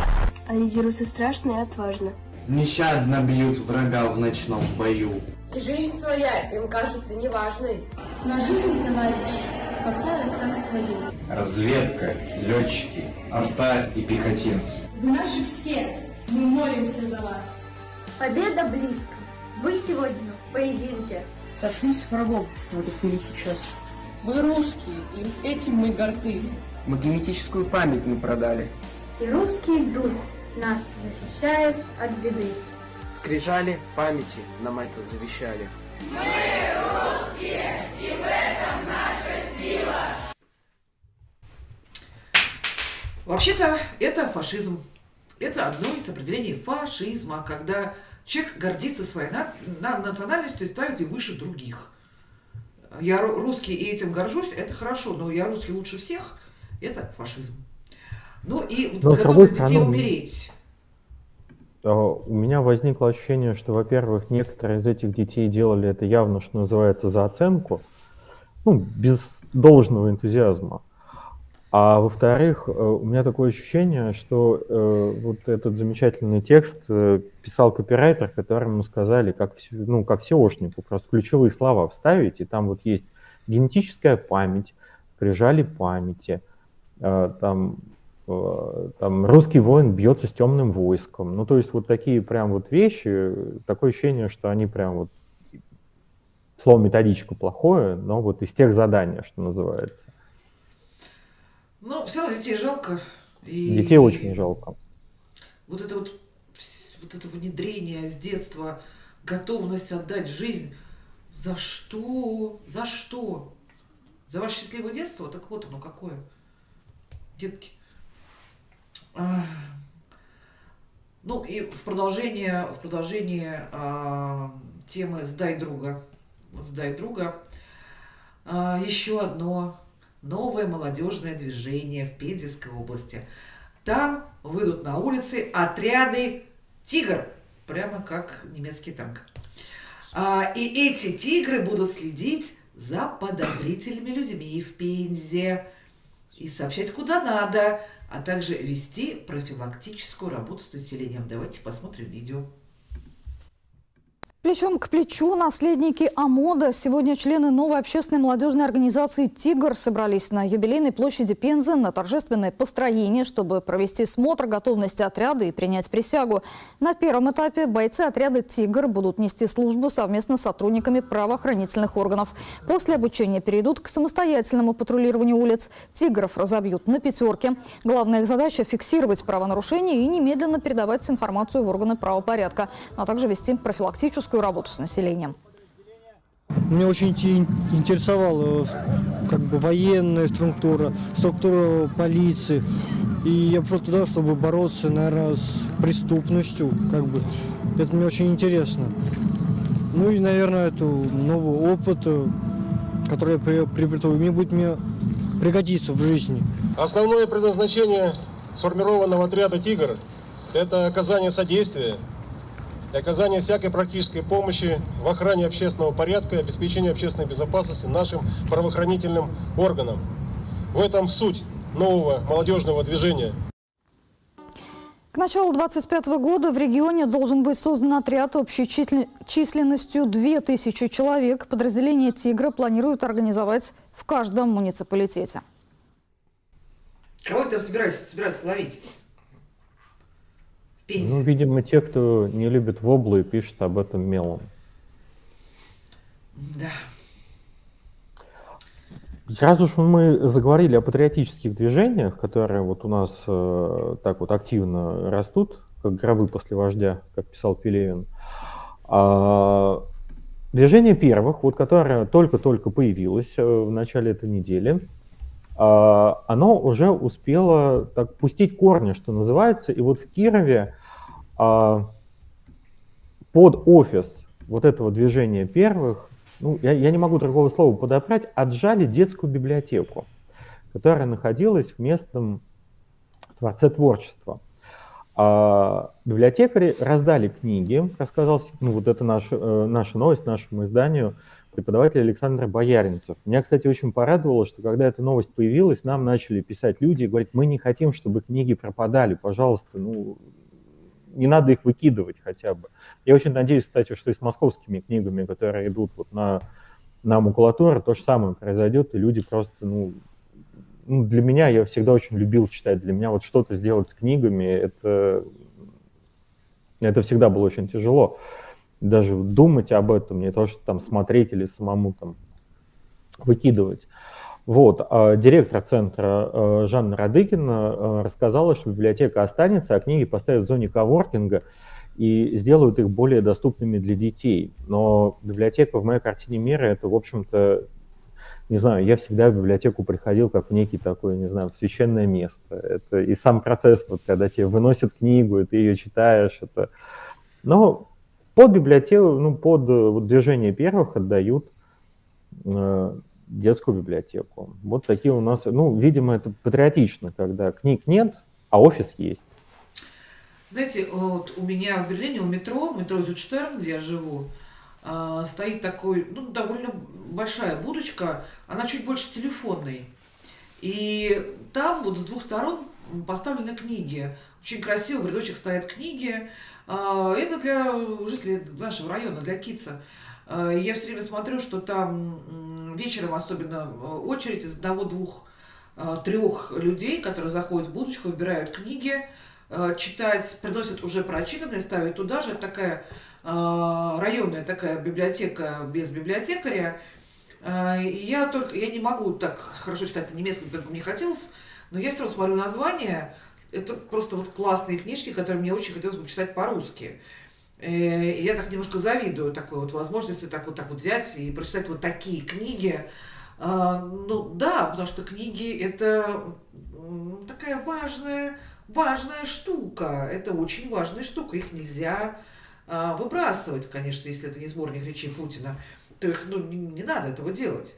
А лидирусы страшно и отважно. Нещадно бьют врага в ночном бою. Жизнь своя им кажется неважной. Но жизнь, товарищи, спасают как свою. Разведка, летчики, арта и пехотинцы. Вы наши все, мы молимся за вас. Победа близко. Вы сегодня в поединке. Сошлись врагов в этот великий час. Мы русские, и этим мы горды. Мы генетическую память не продали. И русский дух нас защищает от беды. Скрижали памяти нам это завещали. Мы русские, и в этом наша сила. Вообще-то это фашизм. Это одно из определений фашизма, когда человек гордится своей на, на, национальностью и ставит ее выше других. Я русский и этим горжусь, это хорошо, но я русский лучше всех, это фашизм. Ну и но, готовность детей стороны, умереть. А, у меня возникло ощущение, что, во-первых, некоторые из этих детей делали это явно, что называется, за оценку, ну, без должного энтузиазма. А во-вторых, э, у меня такое ощущение, что э, вот этот замечательный текст э, писал копирайтер, которому сказали, как, ну, как SEOшнику, просто ключевые слова вставить, и там вот есть генетическая память, скрижали памяти, э, там, э, там русский воин бьется с темным войском. Ну, то есть вот такие прям вот вещи, такое ощущение, что они прям вот, слово методичка плохое, но вот из тех заданий, что называется. Ну, все равно детей жалко. И детей очень жалко. Вот это вот, вот это внедрение с детства, готовность отдать жизнь. За что? За что? За ваше счастливое детство? Так вот оно какое. Детки. А, ну и в продолжение, в продолжение а, темы «Сдай друга». «Сдай друга». А, еще одно новое молодежное движение в Пензенской области. Там выйдут на улицы отряды «Тигр», прямо как немецкий танк. А, и эти тигры будут следить за подозрительными людьми в Пензе и сообщать куда надо, а также вести профилактическую работу с населением. Давайте посмотрим видео. Плечом к плечу наследники АМОДа. Сегодня члены новой общественной молодежной организации «Тигр» собрались на юбилейной площади Пензы на торжественное построение, чтобы провести смотр готовности отряда и принять присягу. На первом этапе бойцы отряда «Тигр» будут нести службу совместно с сотрудниками правоохранительных органов. После обучения перейдут к самостоятельному патрулированию улиц. «Тигров» разобьют на пятерке. Главная их задача – фиксировать правонарушения и немедленно передавать информацию в органы правопорядка, а также вести профилактическую волонтерскую работу с населением. Меня очень интересовала как бы военная структура, структура полиции. И я пришел туда, чтобы бороться, наверное, с преступностью. Как бы. Это мне очень интересно. Ну и, наверное, это новый опыт, который я приобрету, мне будет мне пригодиться в жизни. Основное предназначение сформированного отряда «Тигр» – это оказание содействия и оказание всякой практической помощи в охране общественного порядка и обеспечении общественной безопасности нашим правоохранительным органам. В этом суть нового молодежного движения. К началу 2025 года в регионе должен быть создан отряд общей численностью 2000 человек. Подразделение «Тигра» планируют организовать в каждом муниципалитете. Кого ты собираешься, собираются ловить? Ну, видимо, те, кто не любит воблы, пишут об этом мелом. Да. Раз уж мы заговорили о патриотических движениях, которые вот у нас э, так вот активно растут, как гробы после вождя, как писал Пелевин, А, движение первых, вот которое только-только появилось э, в начале этой недели, а, оно уже успело так пустить корни, что называется, и вот в Кирове под офис вот этого движения первых, ну, я, я не могу другого слова подобрать, отжали детскую библиотеку, которая находилась в местном Дворце творчества. А библиотекари раздали книги, рассказал, ну вот это наш, э, наша новость нашему изданию, преподаватель Александр Бояринцев. Меня, кстати, очень порадовало, что когда эта новость появилась, нам начали писать люди и говорить, мы не хотим, чтобы книги пропадали, пожалуйста, ну, не надо их выкидывать хотя бы. Я очень надеюсь, кстати, что и с московскими книгами, которые идут вот на, на макулатуру, то же самое произойдет, и люди просто, ну, ну, для меня, я всегда очень любил читать, для меня вот что-то сделать с книгами, это, это всегда было очень тяжело. Даже думать об этом, не то, что там смотреть или самому там выкидывать. Вот, а директор центра э, Жанна Радыгина э, рассказала, что библиотека останется, а книги поставят в зоне коворкинга и сделают их более доступными для детей. Но библиотека в моей картине мира это, в общем-то, не знаю, я всегда в библиотеку приходил как в некий такой, не знаю, священное место. Это и сам процесс, вот когда тебе выносят книгу, и ты ее читаешь, это... Но под библиотеку, ну, под вот, движение первых отдают э, детскую библиотеку. Вот такие у нас, ну, видимо, это патриотично, когда книг нет, а офис есть. Знаете, вот у меня в Берлине, у метро, метро Зюдштерн, где я живу, э, стоит такой, ну, довольно большая будочка, она чуть больше телефонной. И там вот с двух сторон поставлены книги. Очень красиво, в рядочек стоят книги. Э, это для жителей нашего района, для Кица. Э, я все время смотрю, что там вечером особенно очередь из одного-двух трех людей, которые заходят в будочку, выбирают книги, читать, приносят уже прочитанные, ставят туда же. Это такая районная такая библиотека без библиотекаря. И я только, я не могу так хорошо читать немецкий, как бы мне хотелось, но я сразу смотрю название, это просто вот классные книжки, которые мне очень хотелось бы читать по-русски. Э, я так немножко завидую такой вот возможности так вот так вот взять и прочитать вот такие книги. А, ну да, потому что книги это такая важная, важная штука. Это очень важная штука. Их нельзя а, выбрасывать, конечно, если это не сборник речей Путина, то их ну, не, не надо этого делать.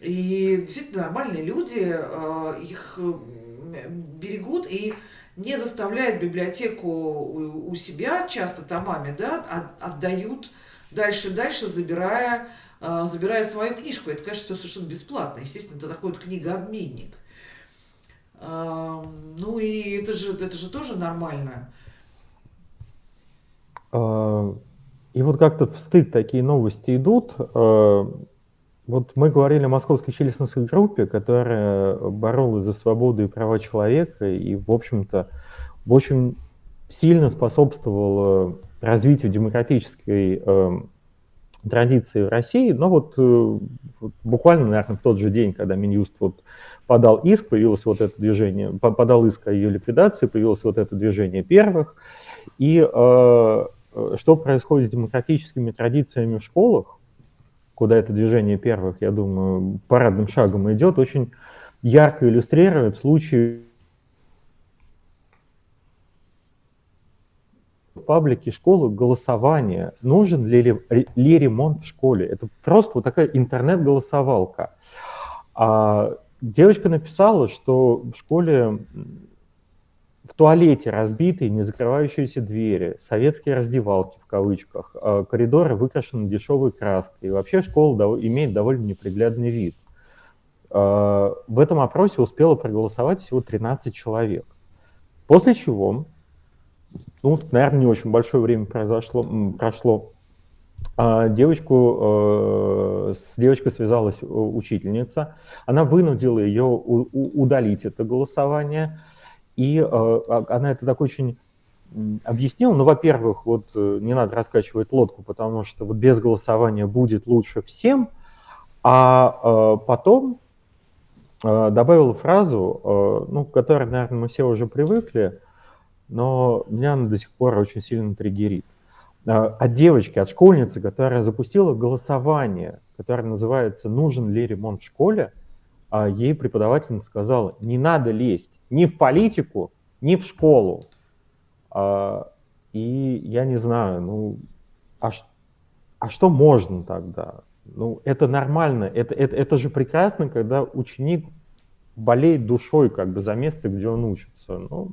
И действительно нормальные люди а, их берегут и не заставляют библиотеку у себя часто томами, да, а отдают дальше-дальше, забирая, а, забирая свою книжку. Это, конечно, совершенно бесплатно. Естественно, это такой вот книгообменник. Ну и это же, это же тоже нормально. А, и вот как-то в стык такие новости идут. Вот мы говорили о московской челюстной группе, которая боролась за свободу и права человека и, в общем-то, очень сильно способствовала развитию демократической э, традиции в России. Но вот, э, вот буквально, наверное, в тот же день, когда Минюст вот подал иск, появилось вот это движение, подал иск о ее ликвидации, появилось вот это движение первых. И э, Э, что происходит с демократическими традициями в школах, куда это движение первых, я думаю, парадным шагом идет, очень ярко иллюстрирует случай в паблике школы голосование, нужен ли, ли ремонт в школе. Это просто вот такая интернет-голосовалка. А девочка написала, что в школе в туалете разбитые, не закрывающиеся двери, советские раздевалки в кавычках, а коридоры выкрашены дешевой краской. И вообще школа имеет довольно неприглядный вид. А, в этом опросе успело проголосовать всего 13 человек. После чего, ну, наверное, не очень большое время произошло, прошло, а, девочку, э, с девочкой связалась учительница, она вынудила ее удалить это голосование, и э, а, она это так очень объяснила. Ну, во-первых, вот э, не надо раскачивать лодку, потому что вот без голосования будет лучше всем. А э, потом добавила фразу, ну, к которой, наверное, мы все уже привыкли, но меня она до сих пор очень сильно триггерит. от девочки, от школьницы, которая запустила голосование, которое называется «Нужен ли ремонт в школе?», а ей преподавательница сказала, не надо лезть ни в политику, ни в школу. А, и я не знаю, ну, а, а что можно тогда? Ну, это нормально, это, это, это же прекрасно, когда ученик болеет душой как бы за место, где он учится. Ну,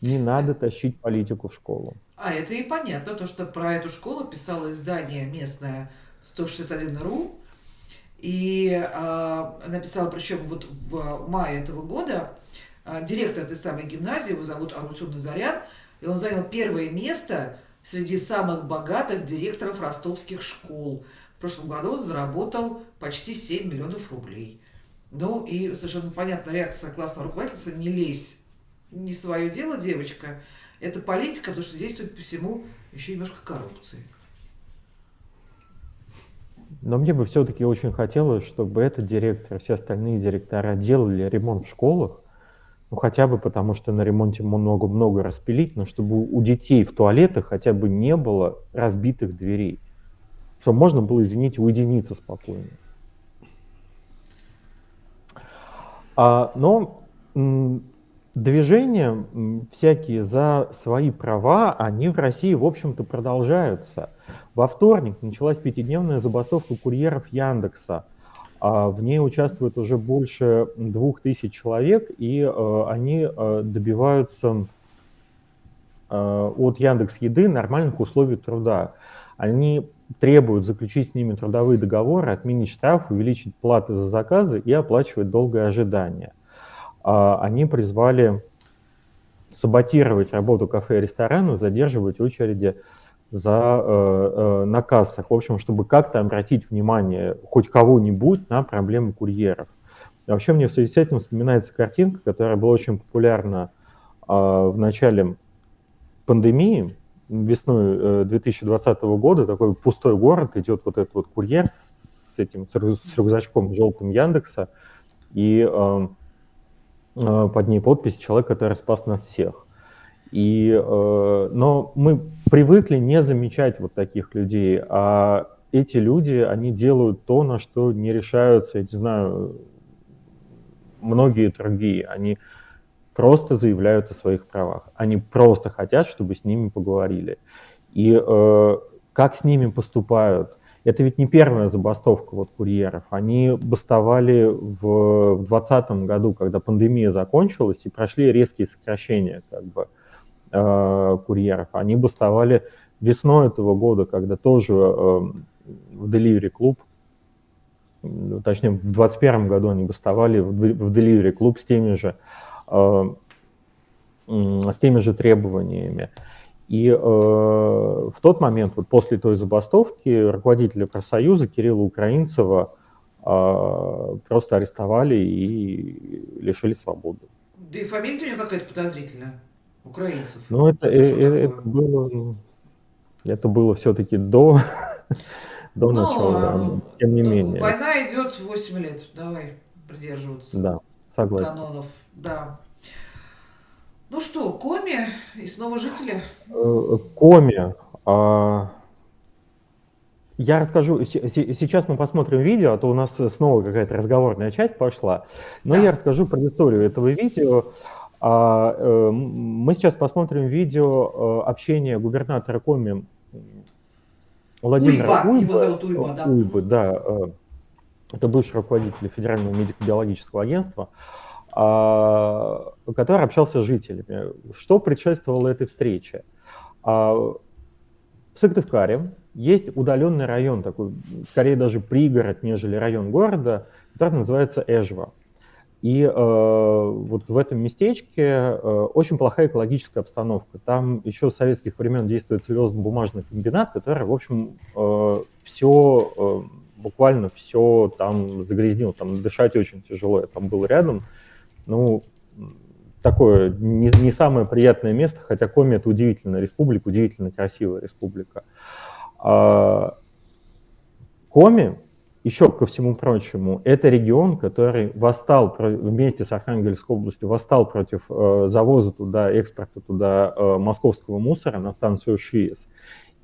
не надо тащить политику в школу. А это и понятно, то, что про эту школу писало издание местное 161.ru, и э, написала, причем вот в мае этого года, э, директор этой самой гимназии, его зовут Арутюн Заряд, и он занял первое место среди самых богатых директоров ростовских школ. В прошлом году он заработал почти 7 миллионов рублей. Ну и совершенно понятная реакция классного руководительства «не лезь, не свое дело, девочка». Это политика, потому что здесь, по всему, еще немножко коррупции. Но мне бы все-таки очень хотелось, чтобы этот директор, все остальные директора делали ремонт в школах, ну хотя бы потому, что на ремонте много-много распилить, но чтобы у детей в туалетах хотя бы не было разбитых дверей. Чтобы можно было, извините, уединиться спокойно. А, но движения всякие за свои права, они в России, в общем-то, продолжаются. Во вторник началась пятидневная забастовка курьеров Яндекса. А, в ней участвует уже больше двух тысяч человек, и э, они э, добиваются э, от Яндекс Еды нормальных условий труда. Они требуют заключить с ними трудовые договоры, отменить штраф, увеличить платы за заказы и оплачивать долгое ожидание. А, они призвали саботировать работу кафе и ресторанов, задерживать очереди за, э, э, на кассах, в общем, чтобы как-то обратить внимание хоть кого-нибудь на проблемы курьеров. вообще мне в связи с этим вспоминается картинка, которая была очень популярна э, в начале пандемии, весной 2020 э, года, такой пустой город, идет вот этот вот курьер с этим, с рюкзачком желтым Яндекса, и под ней подпись «Человек, который спас нас всех». И, э, но мы привыкли не замечать вот таких людей, а эти люди, они делают то, на что не решаются, я не знаю, многие другие. Они просто заявляют о своих правах. Они просто хотят, чтобы с ними поговорили. И э, как с ними поступают? Это ведь не первая забастовка вот курьеров. Они бастовали в 2020 году, когда пандемия закончилась, и прошли резкие сокращения как бы, э, курьеров. Они бастовали весной этого года, когда тоже э, в Delivery Club, точнее в 2021 году они бастовали в, в Delivery Club с теми же, э, с теми же требованиями. И э, в тот момент, вот после той забастовки, руководителя профсоюза Кирилла Украинцева э, просто арестовали и лишили свободы. Да и фамилия у него какая-то подозрительная украинцев. Ну, это, это, э, это было, это было все-таки до, до Но, начала, тем не менее. Война идет 8 лет, давай придерживаться да, согласен. канонов. Да. Ну что, Коми и снова жители? Э, Коми. А, я расскажу, сейчас мы посмотрим видео, а то у нас снова какая-то разговорная часть пошла, но да. я расскажу про историю этого видео. А, э, мы сейчас посмотрим видео э, общения губернатора Коми Владимира Уйба, Уйба, его зовут Уйба, да. Уйбы, да. Э, это бывший руководитель Федерального медико-биологического агентства, а, который общался с жителями. Что предшествовало этой встрече? А, в Сыктывкаре есть удаленный район, такой, скорее даже пригород, нежели район города, который называется Эжва. И э, вот в этом местечке э, очень плохая экологическая обстановка. Там еще с советских времен действует целлюлозно-бумажный комбинат, который, в общем, э, все, э, буквально все там загрязнил. Там дышать очень тяжело. Я там был рядом. Ну, такое не, не самое приятное место, хотя Коми это удивительная республика, удивительно красивая республика. А, Коми еще ко всему прочему, это регион, который восстал вместе с Архангельской областью, восстал против э, завоза туда, экспорта туда э, московского мусора на станцию ШИЭС.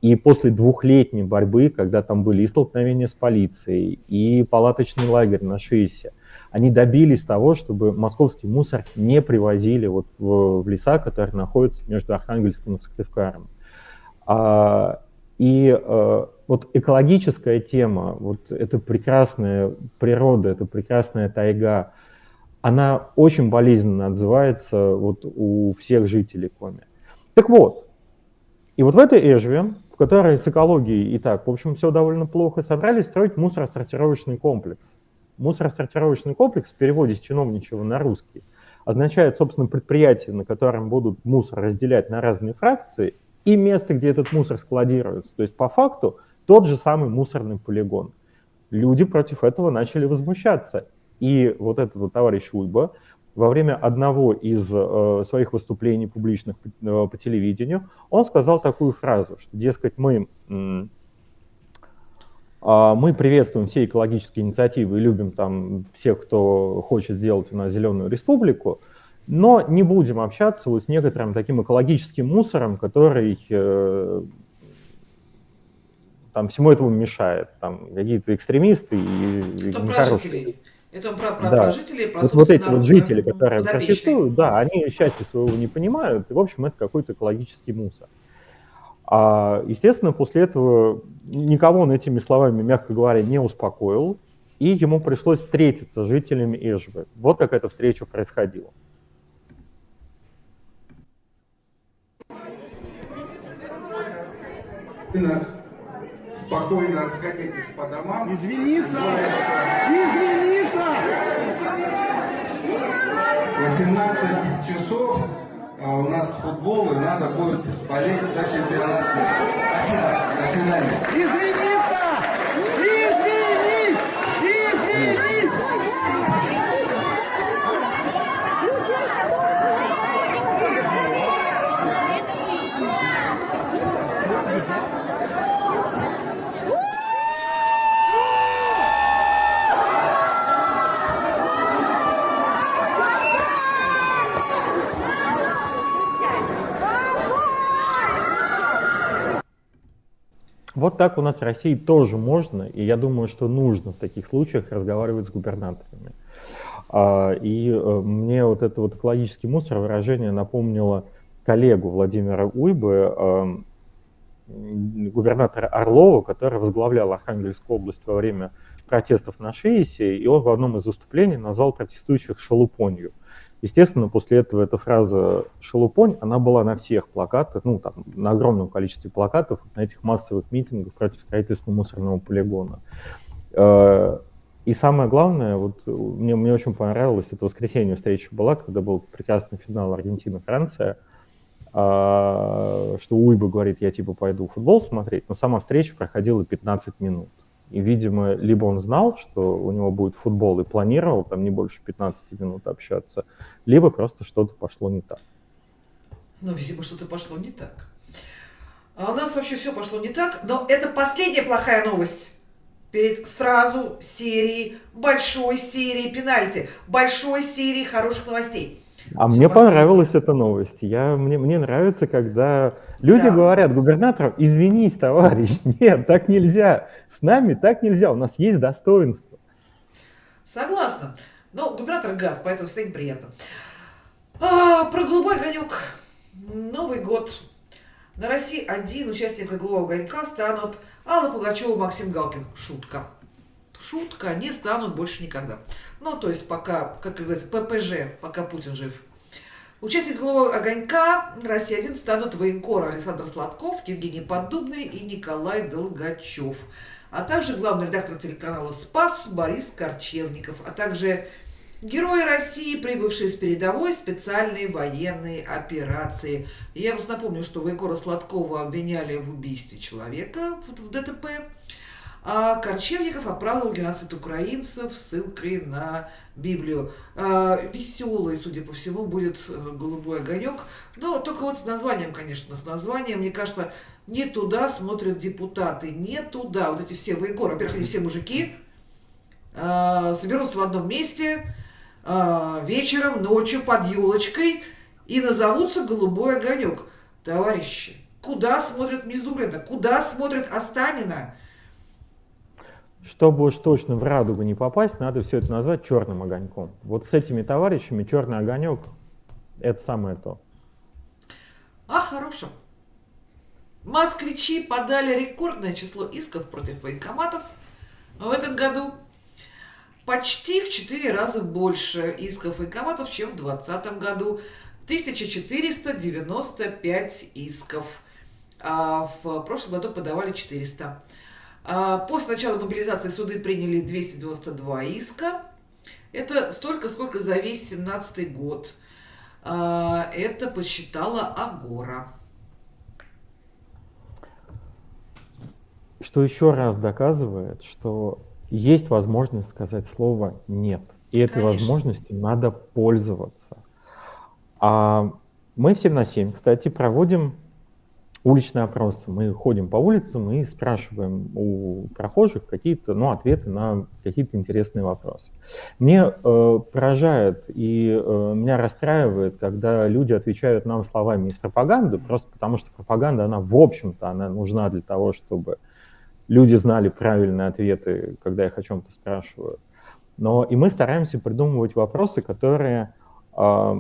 И после двухлетней борьбы, когда там были и столкновения с полицией, и палаточный лагерь на ШИЭСе, они добились того, чтобы московский мусор не привозили вот в, в леса, которые находятся между Архангельском и Сыктывкаром. А, и а, вот экологическая тема, вот эта прекрасная природа, эта прекрасная тайга, она очень болезненно отзывается вот у всех жителей Коми. Так вот, и вот в этой Эжве, в которой с экологией и так, в общем, все довольно плохо, собрались строить мусоросортировочный комплекс. Мусоросортировочный комплекс в переводе с чиновничего на русский означает, собственно, предприятие, на котором будут мусор разделять на разные фракции, и место, где этот мусор складируется. То есть, по факту, тот же самый мусорный полигон. Люди против этого начали возмущаться. И вот этот вот товарищ Уйба во время одного из э, своих выступлений публичных э, по телевидению, он сказал такую фразу, что, дескать, мы а, мы приветствуем все экологические инициативы и любим там всех, кто хочет сделать у нас зеленую республику, но не будем общаться вот с некоторым таким экологическим мусором, который э, там всему этому мешает. Там какие-то экстремисты и, Это жителей. Это про, про, да. про жителей, про вот, вот эти вот жители, которые протестуют, да, они счастья своего не понимают, и, в общем, это какой-то экологический мусор. А, естественно, после этого никого он этими словами, мягко говоря, не успокоил, и ему пришлось встретиться с жителями Эжбы. Вот как эта встреча происходила. Спокойно расходитесь по домам. Извиниться! Извиниться! 18 часов а у нас футбол, и надо будет болеть за чемпионат Спасибо, до свидания. Извиниться! Извинись! Извинись! Вот так у нас в России тоже можно, и я думаю, что нужно в таких случаях разговаривать с губернаторами. А, и э, мне вот это вот экологический мусор выражение напомнило коллегу Владимира Уйбы, эм, губернатора Орлова, который возглавлял Архангельскую область во время протестов на Шиесе, и он в одном из выступлений назвал протестующих шалупонью. Естественно, после этого эта фраза «шелупонь», она была на всех плакатах, ну, там, на огромном количестве плакатов, на этих массовых митингах против строительства мусорного полигона. Э, и самое главное, вот мне, мне очень понравилось, это воскресенье встреча была, когда был прекрасный финал Аргентина-Франция, а, что Уйба говорит, я типа пойду футбол смотреть, но сама встреча проходила 15 минут. И, видимо, либо он знал, что у него будет футбол и планировал там не больше 15 минут общаться, либо просто что-то пошло не так. Ну, видимо, что-то пошло не так. А у нас вообще все пошло не так, но это последняя плохая новость. Перед сразу серией, большой серией пенальти, большой серией хороших новостей. А мне понравилась эта новость. Я, мне, мне нравится, когда люди да. говорят губернатору, извинись, товарищ, нет, так нельзя, с нами так нельзя, у нас есть достоинство. Согласна. Но губернатор гад, поэтому всем приятно. А, про голубой огонек. Новый год. На России один участник голубого огонька станут Алла Пугачева Максим Галкин. Шутка. Шутка, они станут больше никогда. Ну, то есть пока, как говорится, ППЖ, пока Путин жив. Участники «Голубого огонька» России-1 станут военкор Александр Сладков, Евгений Поддубный и Николай Долгачев. А также главный редактор телеканала «Спас» Борис Корчевников. А также герои России, прибывшие с передовой специальной военной операции. Я просто напомню, что военкора Сладкова обвиняли в убийстве человека в ДТП. А Корчевников оправдывал геноцид украинцев ссылкой на Библию. А, веселый, судя по всему, будет э, голубой огонек. Но только вот с названием, конечно, с названием, мне кажется, не туда смотрят депутаты, не туда. Вот эти все военкоры, во-первых, они все мужики, э, соберутся в одном месте э, вечером, ночью под елочкой и назовутся «Голубой огонек». Товарищи, куда смотрит Мизулина? Куда смотрит Останина? Чтобы уж точно в радугу не попасть, надо все это назвать черным огоньком. Вот с этими товарищами черный огонек – это самое то. А хорошо. Москвичи подали рекордное число исков против военкоматов в этом году. Почти в 4 раза больше исков военкоматов, чем в 2020 году. 1495 исков. А в прошлом году подавали 400. А после начала мобилизации суды приняли 292 иска. Это столько, сколько за весь 17 год. А, это посчитала Агора. Что еще раз доказывает, что есть возможность сказать слово «нет». И этой Конечно. возможностью надо пользоваться. А мы в 7 на 7, кстати, проводим уличные опросы. Мы ходим по улицам и спрашиваем у прохожих какие-то ну, ответы на какие-то интересные вопросы. Мне э, поражает и э, меня расстраивает, когда люди отвечают нам словами из пропаганды, просто потому что пропаганда, она в общем-то, она нужна для того, чтобы люди знали правильные ответы, когда их о чем-то спрашивают. Но и мы стараемся придумывать вопросы, которые, э,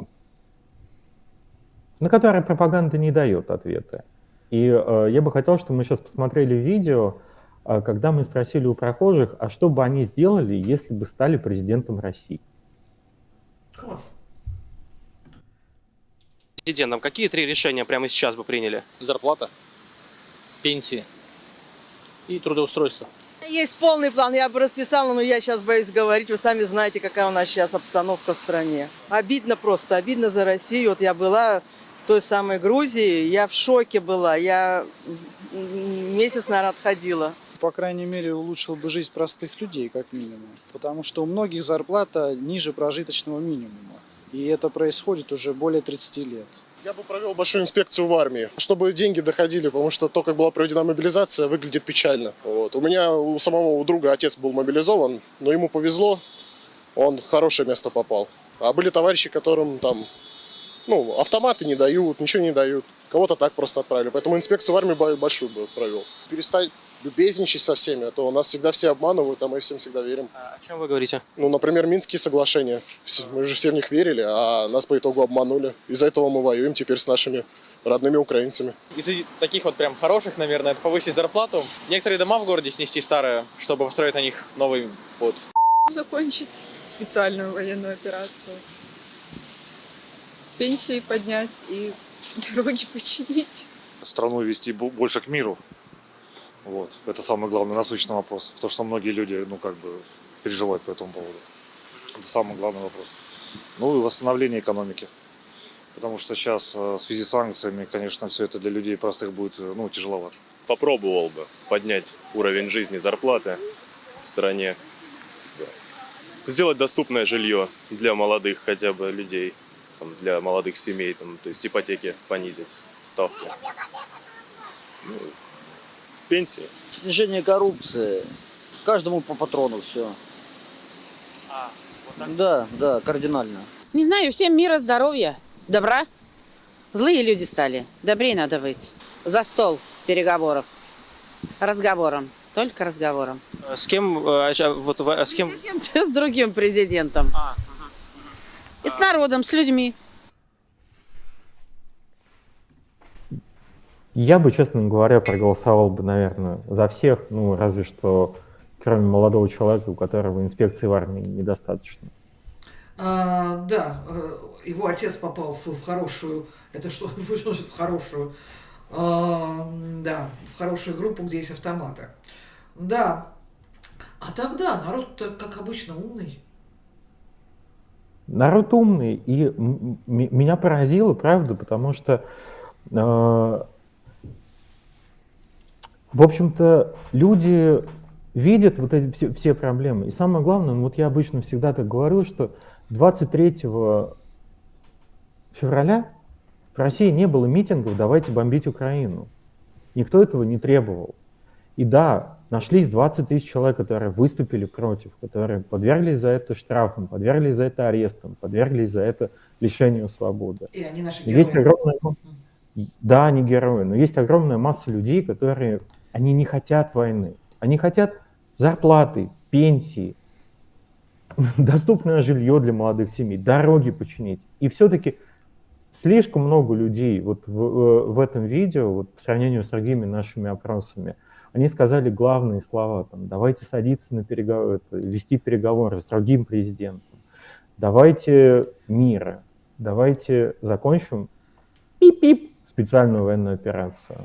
на которые пропаганда не дает ответы. И э, я бы хотел, чтобы мы сейчас посмотрели видео, э, когда мы спросили у прохожих, а что бы они сделали, если бы стали президентом России? Класс. Президентом какие три решения прямо сейчас бы приняли? Зарплата, пенсии и трудоустройство. Есть полный план, я бы расписала, но я сейчас боюсь говорить. Вы сами знаете, какая у нас сейчас обстановка в стране. Обидно просто, обидно за Россию. Вот я была той самой Грузии, я в шоке была. Я месяц, наверное, отходила. По крайней мере, улучшил бы жизнь простых людей, как минимум. Потому что у многих зарплата ниже прожиточного минимума. И это происходит уже более 30 лет. Я бы провел большую инспекцию в армии, чтобы деньги доходили, потому что то, как была проведена мобилизация, выглядит печально. Вот. У меня у самого у друга отец был мобилизован, но ему повезло, он в хорошее место попал. А были товарищи, которым там ну, автоматы не дают, ничего не дают. Кого-то так просто отправили. Поэтому инспекцию в армии большую бы провел. Перестать любезничать со всеми, а то нас всегда все обманывают, а мы всем всегда верим. А о чем вы говорите? Ну, например, Минские соглашения. Мы же все в них верили, а нас по итогу обманули. Из-за этого мы воюем теперь с нашими родными украинцами. Из таких вот прям хороших, наверное, это повысить зарплату. Некоторые дома в городе снести старые, чтобы построить на них новый вот. Закончить специальную военную операцию пенсии поднять и дороги починить. Страну вести больше к миру. Вот. Это самый главный насущный вопрос. Потому что многие люди, ну, как бы, переживают по этому поводу. Это самый главный вопрос. Ну и восстановление экономики. Потому что сейчас э, в связи с санкциями, конечно, все это для людей простых будет, э, ну, тяжеловато. Попробовал бы поднять уровень жизни, зарплаты в стране. Сделать доступное жилье для молодых хотя бы людей там, для молодых семей, там, то есть ипотеки понизить ставку. Ну, пенсии. Снижение коррупции. Каждому по патрону все. А, вот да, да, кардинально. Не знаю, всем мира, здоровья, добра. Злые люди стали. Добрее надо быть. За стол переговоров. Разговором. Только разговором. С кем? Э, а, вот, а с кем? С другим президентом. А. И с народом, с людьми. Я бы, честно говоря, проголосовал бы, наверное, за всех, ну, разве что кроме молодого человека, у которого инспекции в армии недостаточно. А, да, э, его отец попал в, в хорошую, это что, что в хорошую, а, да, в хорошую группу, где есть автоматы. Да, а тогда народ как обычно, умный. Народ умный, и меня поразило, правда, потому что, э, в общем-то, люди видят вот эти все, все проблемы. И самое главное, ну, вот я обычно всегда так говорю, что 23 февраля в России не было митингов «давайте бомбить Украину». Никто этого не требовал. И да, нашлись 20 тысяч человек, которые выступили против, которые подверглись за это штрафам, подверглись за это арестам, подверглись за это лишению свободы. И они наши герои. Есть огромная... Да, они герои, но есть огромная масса людей, которые, они не хотят войны. Они хотят зарплаты, пенсии, доступное жилье для молодых семей, дороги починить. И все-таки слишком много людей вот в, э, в этом видео, вот по сравнению с другими нашими опросами, они сказали главные слова, там, давайте садиться на переговоры, вести переговоры с другим президентом, давайте мира, давайте закончим пип-пип специальную военную операцию.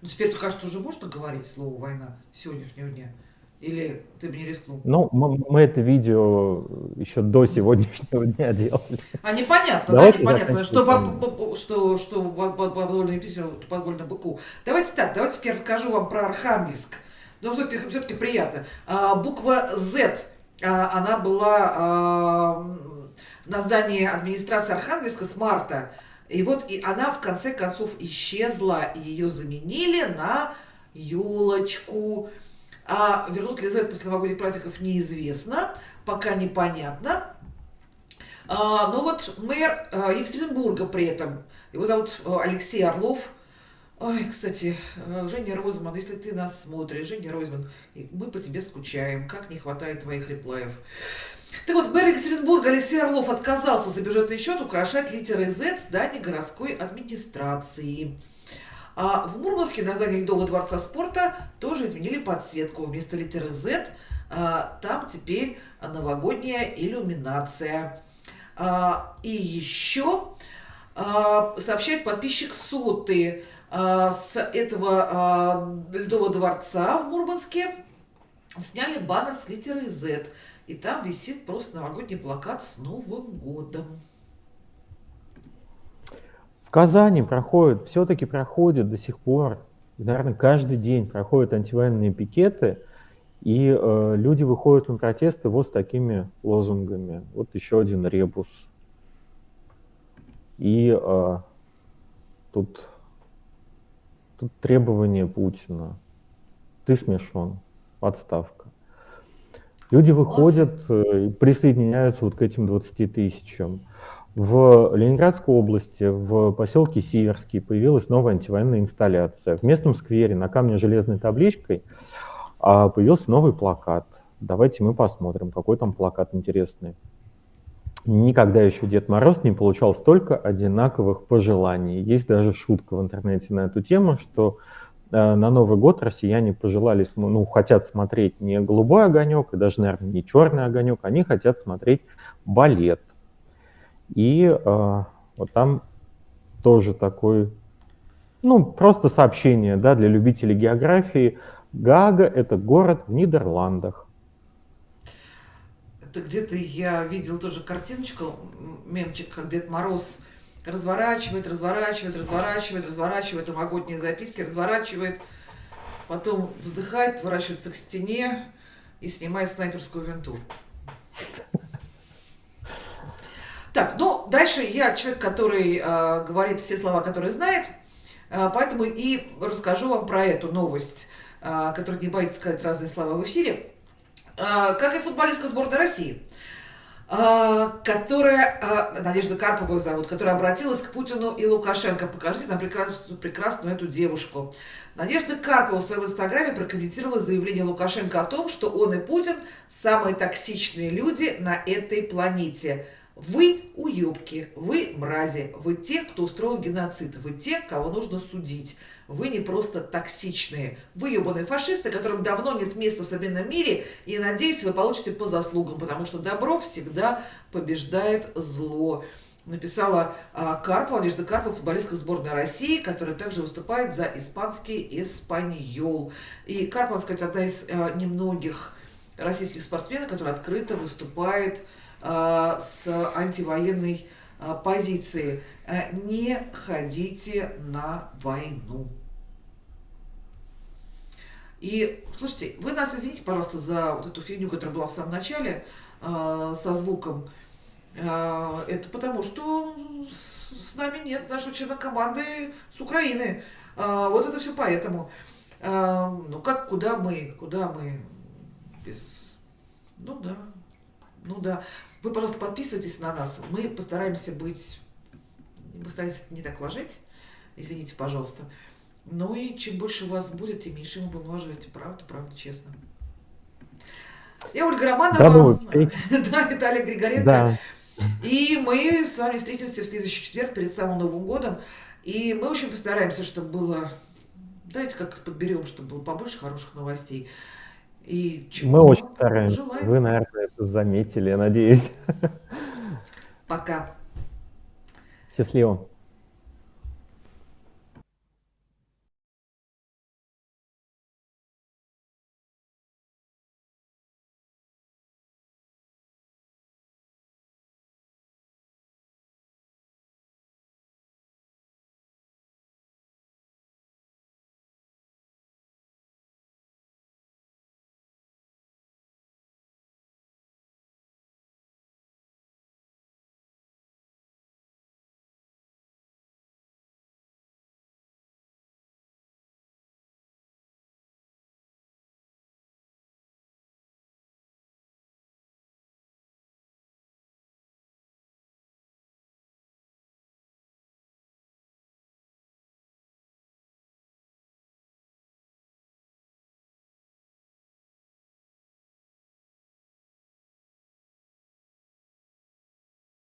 Ну, теперь, кажется, уже можно говорить слово «война» сегодняшнего дня? Или ты бы не рискнул? Ну, мы, мы это видео еще до сегодняшнего дня делали. А непонятно, Давайте да, непонятно, что, по, что, что позволено Питеру, позволено быку. Давайте так, давайте я расскажу вам про Архангельск. Ну, все-таки все приятно. А, буква Z, а, она была а, на здании администрации Архангельска с марта. И вот и она в конце концов исчезла, и ее заменили на елочку. А вернут ли Z после новогодних праздников неизвестно, пока непонятно. А, но вот мэр а, Екатеринбурга при этом, его зовут а, Алексей Орлов. Ой, кстати, а, Женя Розман, если ты нас смотришь, Женя Розман, мы по тебе скучаем, как не хватает твоих реплаев. Так вот, мэр Екатеринбурга Алексей Орлов отказался за бюджетный счет украшать литерой Z здание городской администрации. А в Мурманске на здании Ледового дворца спорта тоже изменили подсветку. Вместо литеры Z а, там теперь новогодняя иллюминация. А, и еще а, сообщает подписчик Соты с этого Ледового дворца в Мурманске сняли баннер с литерой Z. И там висит просто новогодний плакат с Новым годом. В Казани проходят, все-таки проходят до сих пор, наверное, каждый день проходят антивоенные пикеты, и э, люди выходят на протесты вот с такими лозунгами. Вот еще один ребус. И э, тут, тут требование Путина. Ты смешон. Отставка. Люди выходят э, и присоединяются вот к этим 20 тысячам. В Ленинградской области, в поселке Сиверский, появилась новая антивоенная инсталляция. В местном сквере на камне железной табличкой а, появился новый плакат. Давайте мы посмотрим, какой там плакат интересный. Никогда еще Дед Мороз не получал столько одинаковых пожеланий. Есть даже шутка в интернете на эту тему, что э, на Новый год россияне пожелали, ну, хотят смотреть не голубой огонек, и даже, наверное, не черный огонек, они хотят смотреть балет. И э, вот там тоже такой, ну, просто сообщение, да, для любителей географии. Гага – это город в Нидерландах. Это где-то я видел тоже картиночку, мемчик, как Дед Мороз разворачивает, разворачивает, разворачивает, разворачивает новогодние записки, разворачивает, потом вздыхает, поворачивается к стене и снимает снайперскую винту. Так, ну, дальше я человек, который э, говорит все слова, которые знает, э, поэтому и расскажу вам про эту новость, э, которая не боится сказать разные слова в эфире. Э, как и футболистка сборной России, э, которая, э, Надежда Карпова зовут, которая обратилась к Путину и Лукашенко. Покажите нам прекрасную, прекрасную эту девушку. Надежда Карпова в своем инстаграме прокомментировала заявление Лукашенко о том, что он и Путин самые токсичные люди на этой планете – вы уебки, вы мрази, вы те, кто устроил геноцид, вы те, кого нужно судить. Вы не просто токсичные, вы ебаные фашисты, которым давно нет места в современном мире, и, надеюсь, вы получите по заслугам, потому что добро всегда побеждает зло. Написала а, Карпова, Надежда Карпова, футболистка сборной России, которая также выступает за испанский «Эспаньол». И Карпова, сказать, одна из а, немногих российских спортсменов, которая открыто выступает с антивоенной э, позиции. Э, не ходите на войну. И, слушайте, вы нас извините, пожалуйста, за вот эту фигню, которая была в самом начале со звуком. это потому, что с нами нет нашего члена команды с Украины. вот это все поэтому. А, ну как, куда мы, куда мы без... Ну да, ну да. Вы, пожалуйста, подписывайтесь на нас. Мы постараемся быть... Мы стараемся не так ложить. Извините, пожалуйста. Ну и чем больше у вас будет, тем меньше мы будем ложить. Правда, правда, честно. Я Ольга Романова. Да, Виталий Григоренко. Да. И мы с вами встретимся в следующий четверг перед самым Новым годом. И мы очень постараемся, чтобы было... Давайте как подберем, чтобы было побольше хороших новостей. И мы очень стараемся. Желаем. Вы, наверное, это заметили, я надеюсь. Пока. Счастливо.